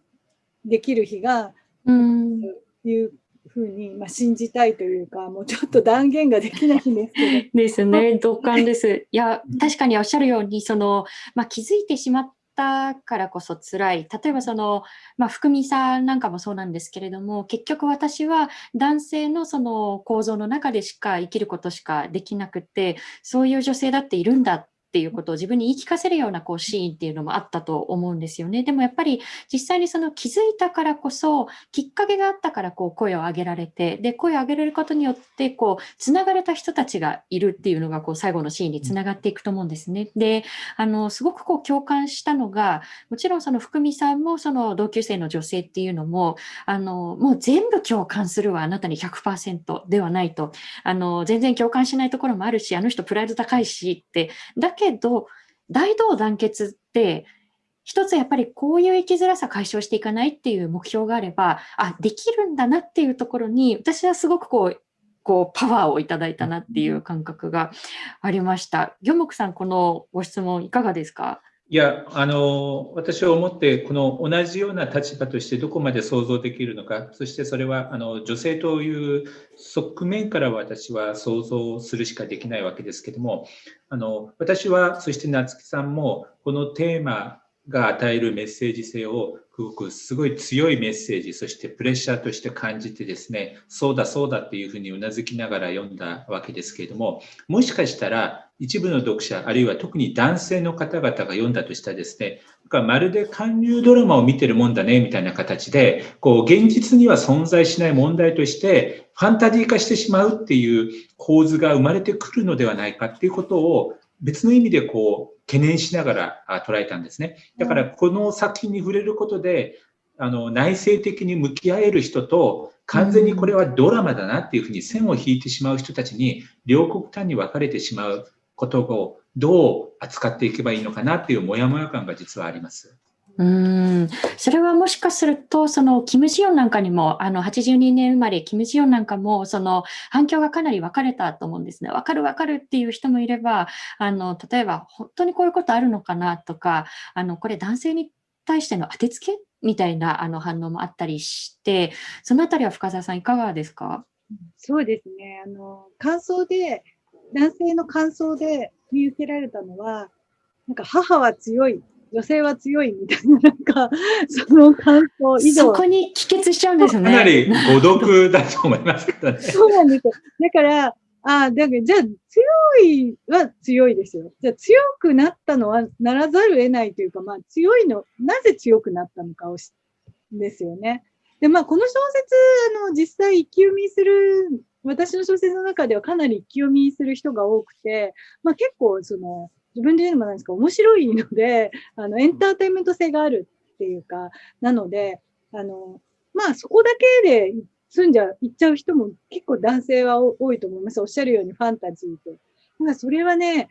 できる日が、うん、いうふうに、まあ、信じたいというかもうちょっと断言ができないんですけど。ですね同感です。いや確かにおっしゃるようにその、まあ、気づいてしまったからこそ辛い例えばその、まあ、福美さんなんかもそうなんですけれども結局私は男性のその構造の中でしか生きることしかできなくてそういう女性だっているんだっていうことを自分に言い聞かせるようなこうシーンっていうのもあったと思うんですよね。でもやっぱり実際にその気づいたからこそきっかけがあったからこう声を上げられてで声を上げられることによってこうつながれた人たちがいるっていうのがこう最後のシーンにつながっていくと思うんですね。であのすごくこう共感したのがもちろんその福美さんもその同級生の女性っていうのもあのもう全部共感するはあなたに100%ではないとあの全然共感しないところもあるしあの人プライド高いしってだけけど、大同団結って、一つやっぱりこういう生きづらさ解消していかないっていう目標があれば、あ、できるんだなっていうところに、私はすごくこう、こうパワーをいただいたなっていう感覚がありました。魚木さん、このご質問いかがですか？いや、あの、私は思って、この同じような立場としてどこまで想像できるのか、そしてそれはあの女性という側面から私は想像するしかできないわけですけども、あの私は、そして夏木さんも、このテーマが与えるメッセージ性をすごくすごい強いメッセージそしてプレッシャーとして感じてですねそうだそうだっていうふうにうなずきながら読んだわけですけれども。もしかしたら一部の読者あるいは特に男性の方々が読んだとしたらですねまるで韓流ドラマを見てるもんだねみたいな形でこう現実には存在しない問題としてファンタジー化してしまうっていう構図が生まれてくるのではないかっていうことを別の意味でこう懸念しながら捉えたんですね。だからこの作品に触れることで、あの内省的に向き合える人と完全にこれはドラマだなっていうふうに線を引いてしまう人たちに両国端に分かれてしまうことをどう扱っていけばいいのかなっていうモヤモヤ感が実はあります。うんそれはもしかすると、そのキム・ジヨンなんかにも、あの82年生まれ、キム・ジヨンなんかも、その反響がかなり分かれたと思うんですね。分かる分かるっていう人もいれば、あの例えば本当にこういうことあるのかなとか、あのこれ男性に対しての当てつけみたいなあの反応もあったりして、そのあたりは深澤さん、いかがですか？そうですね。あの感想で、男性の感想で見受けられたのは、なんか母は強い女性は強いみたいな、なんか、その感想以上。そこに帰結しちゃうんですよね。かなり誤読だと思いますけどね。そうなんですよ。だから、ああ、だから、じゃあ、強いは強いですよ。じゃあ、強くなったのはならざるを得ないというか、まあ、強いの、なぜ強くなったのかをし、ですよね。で、まあ、この小説、あの、実際、一気読みする、私の小説の中ではかなり一気読みする人が多くて、まあ、結構、その、自分で言うのもなんですか、面白いので、あの、エンターテインメント性があるっていうか、なので、あの、まあ、そこだけで住んじゃう、行っちゃう人も結構男性は多いと思います。おっしゃるようにファンタジーって。なんかそれはね、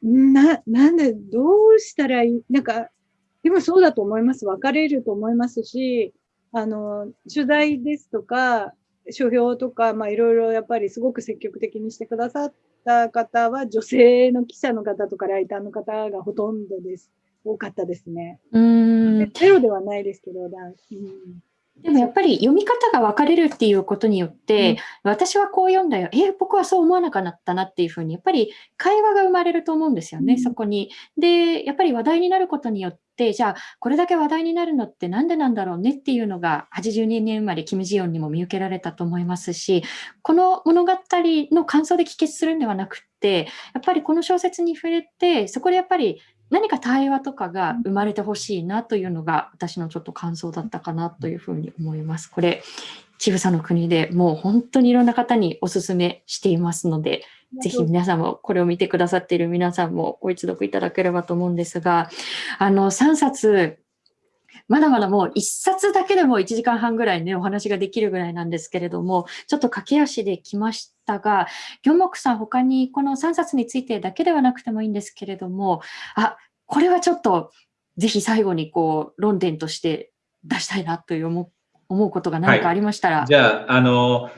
な、なんで、どうしたらいい、なんか、でもそうだと思います。分かれると思いますし、あの、取材ですとか、書評とか、まあいろいろやっぱりすごく積極的にしてくださった方は、女性の記者の方とかライターの方がほとんどです。多かったですね。うん。ゼロではないですけど、うん、でもやっぱり読み方が分かれるっていうことによって、うん、私はこう読んだよ、え僕はそう思わなかったなっていうふうに、やっぱり会話が生まれると思うんですよね、うん、そこに。で、やっぱり話題になることによって、じゃあ、これだけ話題になるのってなんでなんだろうねっていうのが、82年生まれ、キム・ジヨンにも見受けられたと思いますし、この物語の感想で帰結するんではなくて、やっぱりこの小説に触れて、そこでやっぱり何か対話とかが生まれてほしいなというのが私のちょっと感想だったかなというふうに思います。これ、ちぐさの国でもう本当にいろんな方にお勧めしていますので、ぜひ皆さんもこれを見てくださっている皆さんもご一読いただければと思うんですが、あの3冊まだまだもう1冊だけでも1時間半ぐらいね、お話ができるぐらいなんですけれども、ちょっと駆け足で来ましたが、ギョモクさん、他にこの3冊についてだけではなくてもいいんですけれども、あ、これはちょっとぜひ最後にこう論点として出したいなという思うことが何かありましたら。はい、じゃあ、あの、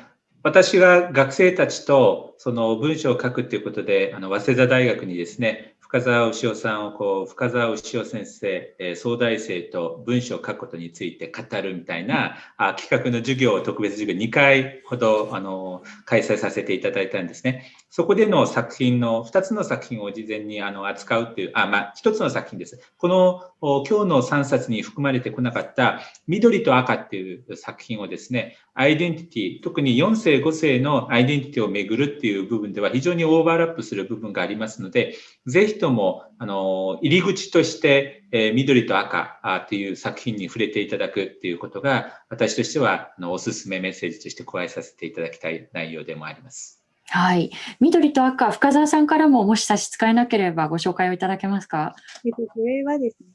私が学生たちとその文章を書くっていうことで、あの早稲田大学にですね、深澤牛尾さんをこう深澤牛尾先生、えー、総大生と文章を書くことについて語るみたいなあ企画の授業特別授業2回ほどあの開催させていただいたんですね。そこでの作品の2つの作品を事前にあの扱うっていうあまあ1つの作品です。この今日の3冊に含まれてこなかった緑と赤っていう作品をですねアイデンティティ特に4世5世のアイデンティティをめぐるっていう部分では非常にオーバーラップする部分がありますのでぜひとも、あの、入り口として、えー、緑と赤っていう作品に触れていただくっていうことが、私としては、あの、おすすめメッセージとして加えさせていただきたい内容でもあります。はい。緑と赤、深澤さんからももし差し支えなければご紹介をいただけますか？えっと、これはですね、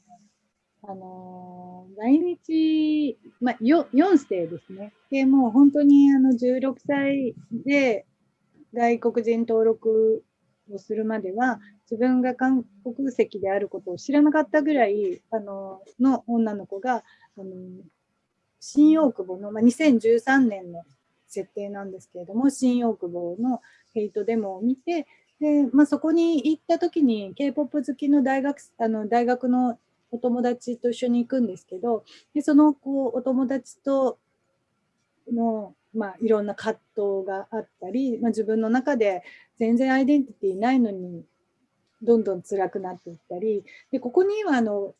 あの、来日、まあ、4, 4世ですね。で、もう本当にあの16歳で外国人登録をするまでは、自分が韓国籍であることを知らなかったぐらい、あの、の女の子が、あの、新大久保の、まあ、2013年の設定なんですけれども、新大久保のヘイトデモを見て、で、まあ、そこに行った時に K-POP 好きの大学、あの、大学のお友達と一緒に行くんですけど、でそのこうお友達との、まあ、いろんな葛藤があったり、まあ、自分の中で全然アイデンティティないのにどんどん辛くなっていったり、でここにはあの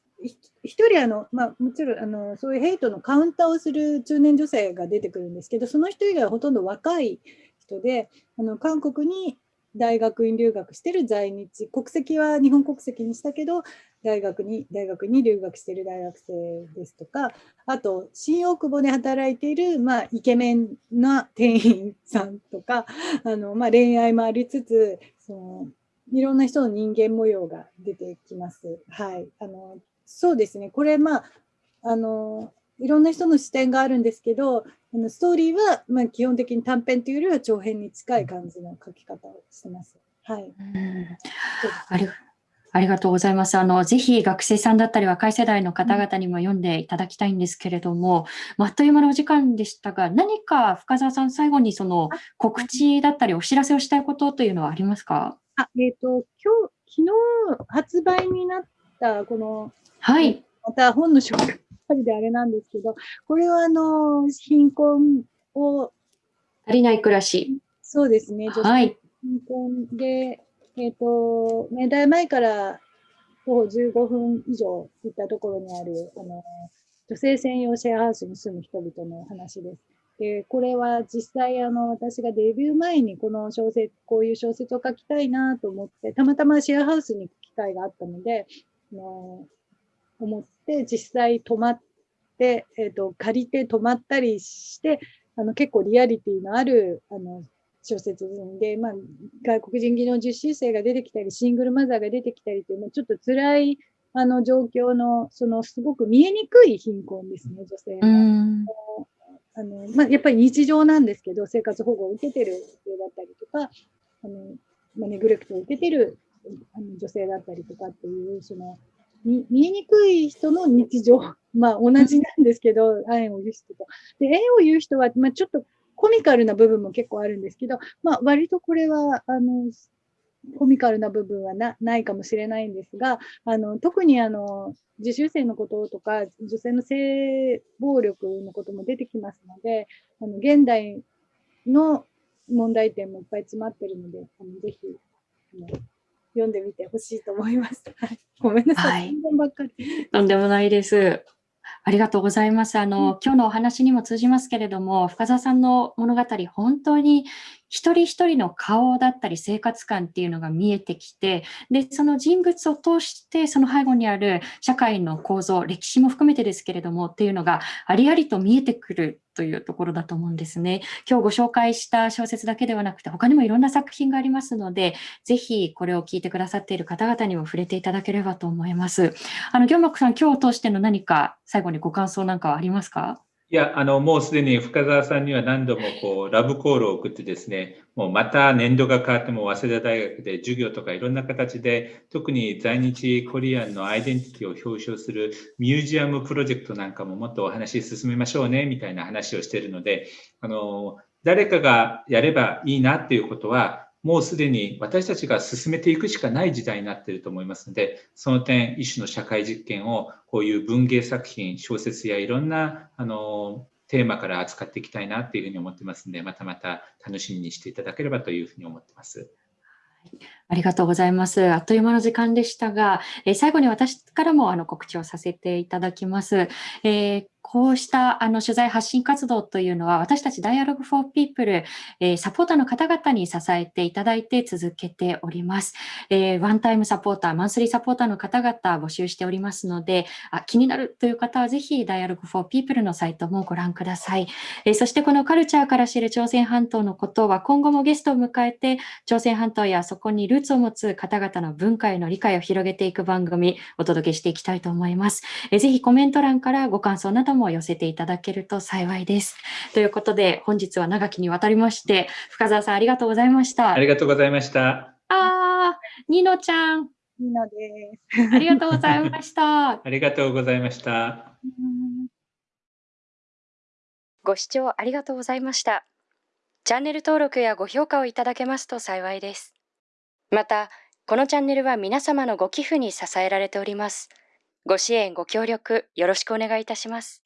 一人あの、まあ、もちろんあのそういうヘイトのカウンターをする中年女性が出てくるんですけど、その人以外はほとんど若い人で、あの韓国に大学院留学してる在日、国籍は日本国籍にしたけど、大学に大学に留学してる大学生ですとか、あと、新大久保で働いている、まあ、イケメンな店員さんとか、あのまあ、恋愛もありつつ、そのいろんな人の人間模様が出てきます。はい。あの、そうですね。これ、まあ、あの、いろんな人の視点があるんですけど、あのストーリーは、まあ、基本的に短編というよりは長編に近い感じの書き方をしてます。はい。ありありがとうございます。あの、ぜひ学生さんだったり若い世代の方々にも読んでいただきたいんですけれども、まあ、あっという間のお時間でしたが、何か深澤さん、最後にその告知だったりお知らせをしたいことというのはありますか？あ、えっ、ー、と、今日、昨日発売になったこの、はい。また本の紹介であれなんですけど、これはあの、貧困を。足りない暮らし。そうですね。はい。貧困で、えっ、ー、と、明大前から徒歩15分以上行ったところにある、あの、女性専用シェアハウスに住む人々の話です。で、これは実際、あの、私がデビュー前にこの小説、こういう小説を書きたいなと思って、たまたまシェアハウスに行く機会があったので、あの思って実際泊まって、えっ、ー、と、借りて泊まったりして、あの、結構リアリティのある、あの、小説で、まあ、外国人技能実習生が出てきたり、シングルマザーが出てきたりという、ちょっと辛いあの状況の、そのすごく見えにくい貧困ですね、女性の。あのまあ、やっぱり日常なんですけど、生活保護を受けてる女性だったりとか、あのまあ、ネグレクトを受けてるあの女性だったりとかっていう、その見えにくい人の日常、まあ同じなんですけど、縁を言う人と。で、縁を言う人は、まあ、ちょっとコミカルな部分も結構あるんですけど、まあ、割とこれは、あの、コミカルな部分はなないかもしれないんですが、あの特にあの自習生のこととか、女性の性暴力のことも出てきますので、あの現代の問題点もいっぱい詰まってるので、あのぜひあの読んでみてほしいと思います。ごめんなさい。とんでもないです。ありがとうございます。あの、今日のお話にも通じますけれども、深澤さんの物語、本当に一人一人の顔だったり生活感っていうのが見えてきて、で、その人物を通して、その背後にある社会の構造、歴史も含めてですけれども、っていうのがありありと見えてくるというところだと思うんですね。今日ご紹介した小説だけではなくて、他にもいろんな作品がありますので、ぜひこれを聞いてくださっている方々にも触れていただければと思います。あの、行幕さん、今日を通しての何か最後にご感想なんかはありますか？いや、あの、もうすでに深澤さんには何度もこう、ラブコールを送ってですね、もうまた年度が変わっても早稲田大学で授業とかいろんな形で、特に在日コリアンのアイデンティティを表彰するミュージアムプロジェクトなんかももっとお話し進めましょうね、みたいな話をしているので、あの、誰かがやればいいなっていうことは、もうすでに私たちが進めていくしかない時代になっていると思いますので、その点、一種の社会実験をこういう文芸作品、小説やいろんなあのテーマから扱っていきたいなっていうふうに思ってますので、またまた楽しみにしていただければというふうに思ってます。ありがとうございます。あっという間の時間でしたが、えー、最後に私からもあの告知をさせていただきます。えー、こうしたあの取材発信活動というのは、私たち Dialogue for People、えー、サポーターの方々に支えていただいて続けております。えー、ワンタイムサポーター、マンスリーサポーターの方々募集しておりますので、あ気になるという方はぜひ Dialogue for People のサイトもご覧ください。えー、そしてこのカルチャーから知る朝鮮半島のことは今後もゲストを迎えて、朝鮮半島やそこにルーツを持つ方々の文化への理解を広げていく番組、お届けしていきたいと思います。えー、ぜひコメント欄からご感想なども寄せていただけると幸いです。ということで、本日は長きにわたりまして、深澤さんありがとうございました。ありがとうございました。ああ、ニノちゃん。ニノです。ありがとうございました。ありがとうございました。ご視聴ありがとうございました。チャンネル登録やご評価をいただけますと幸いです。また、このチャンネルは皆様のご寄付に支えられております。ご支援、ご協力、よろしくお願いいたします。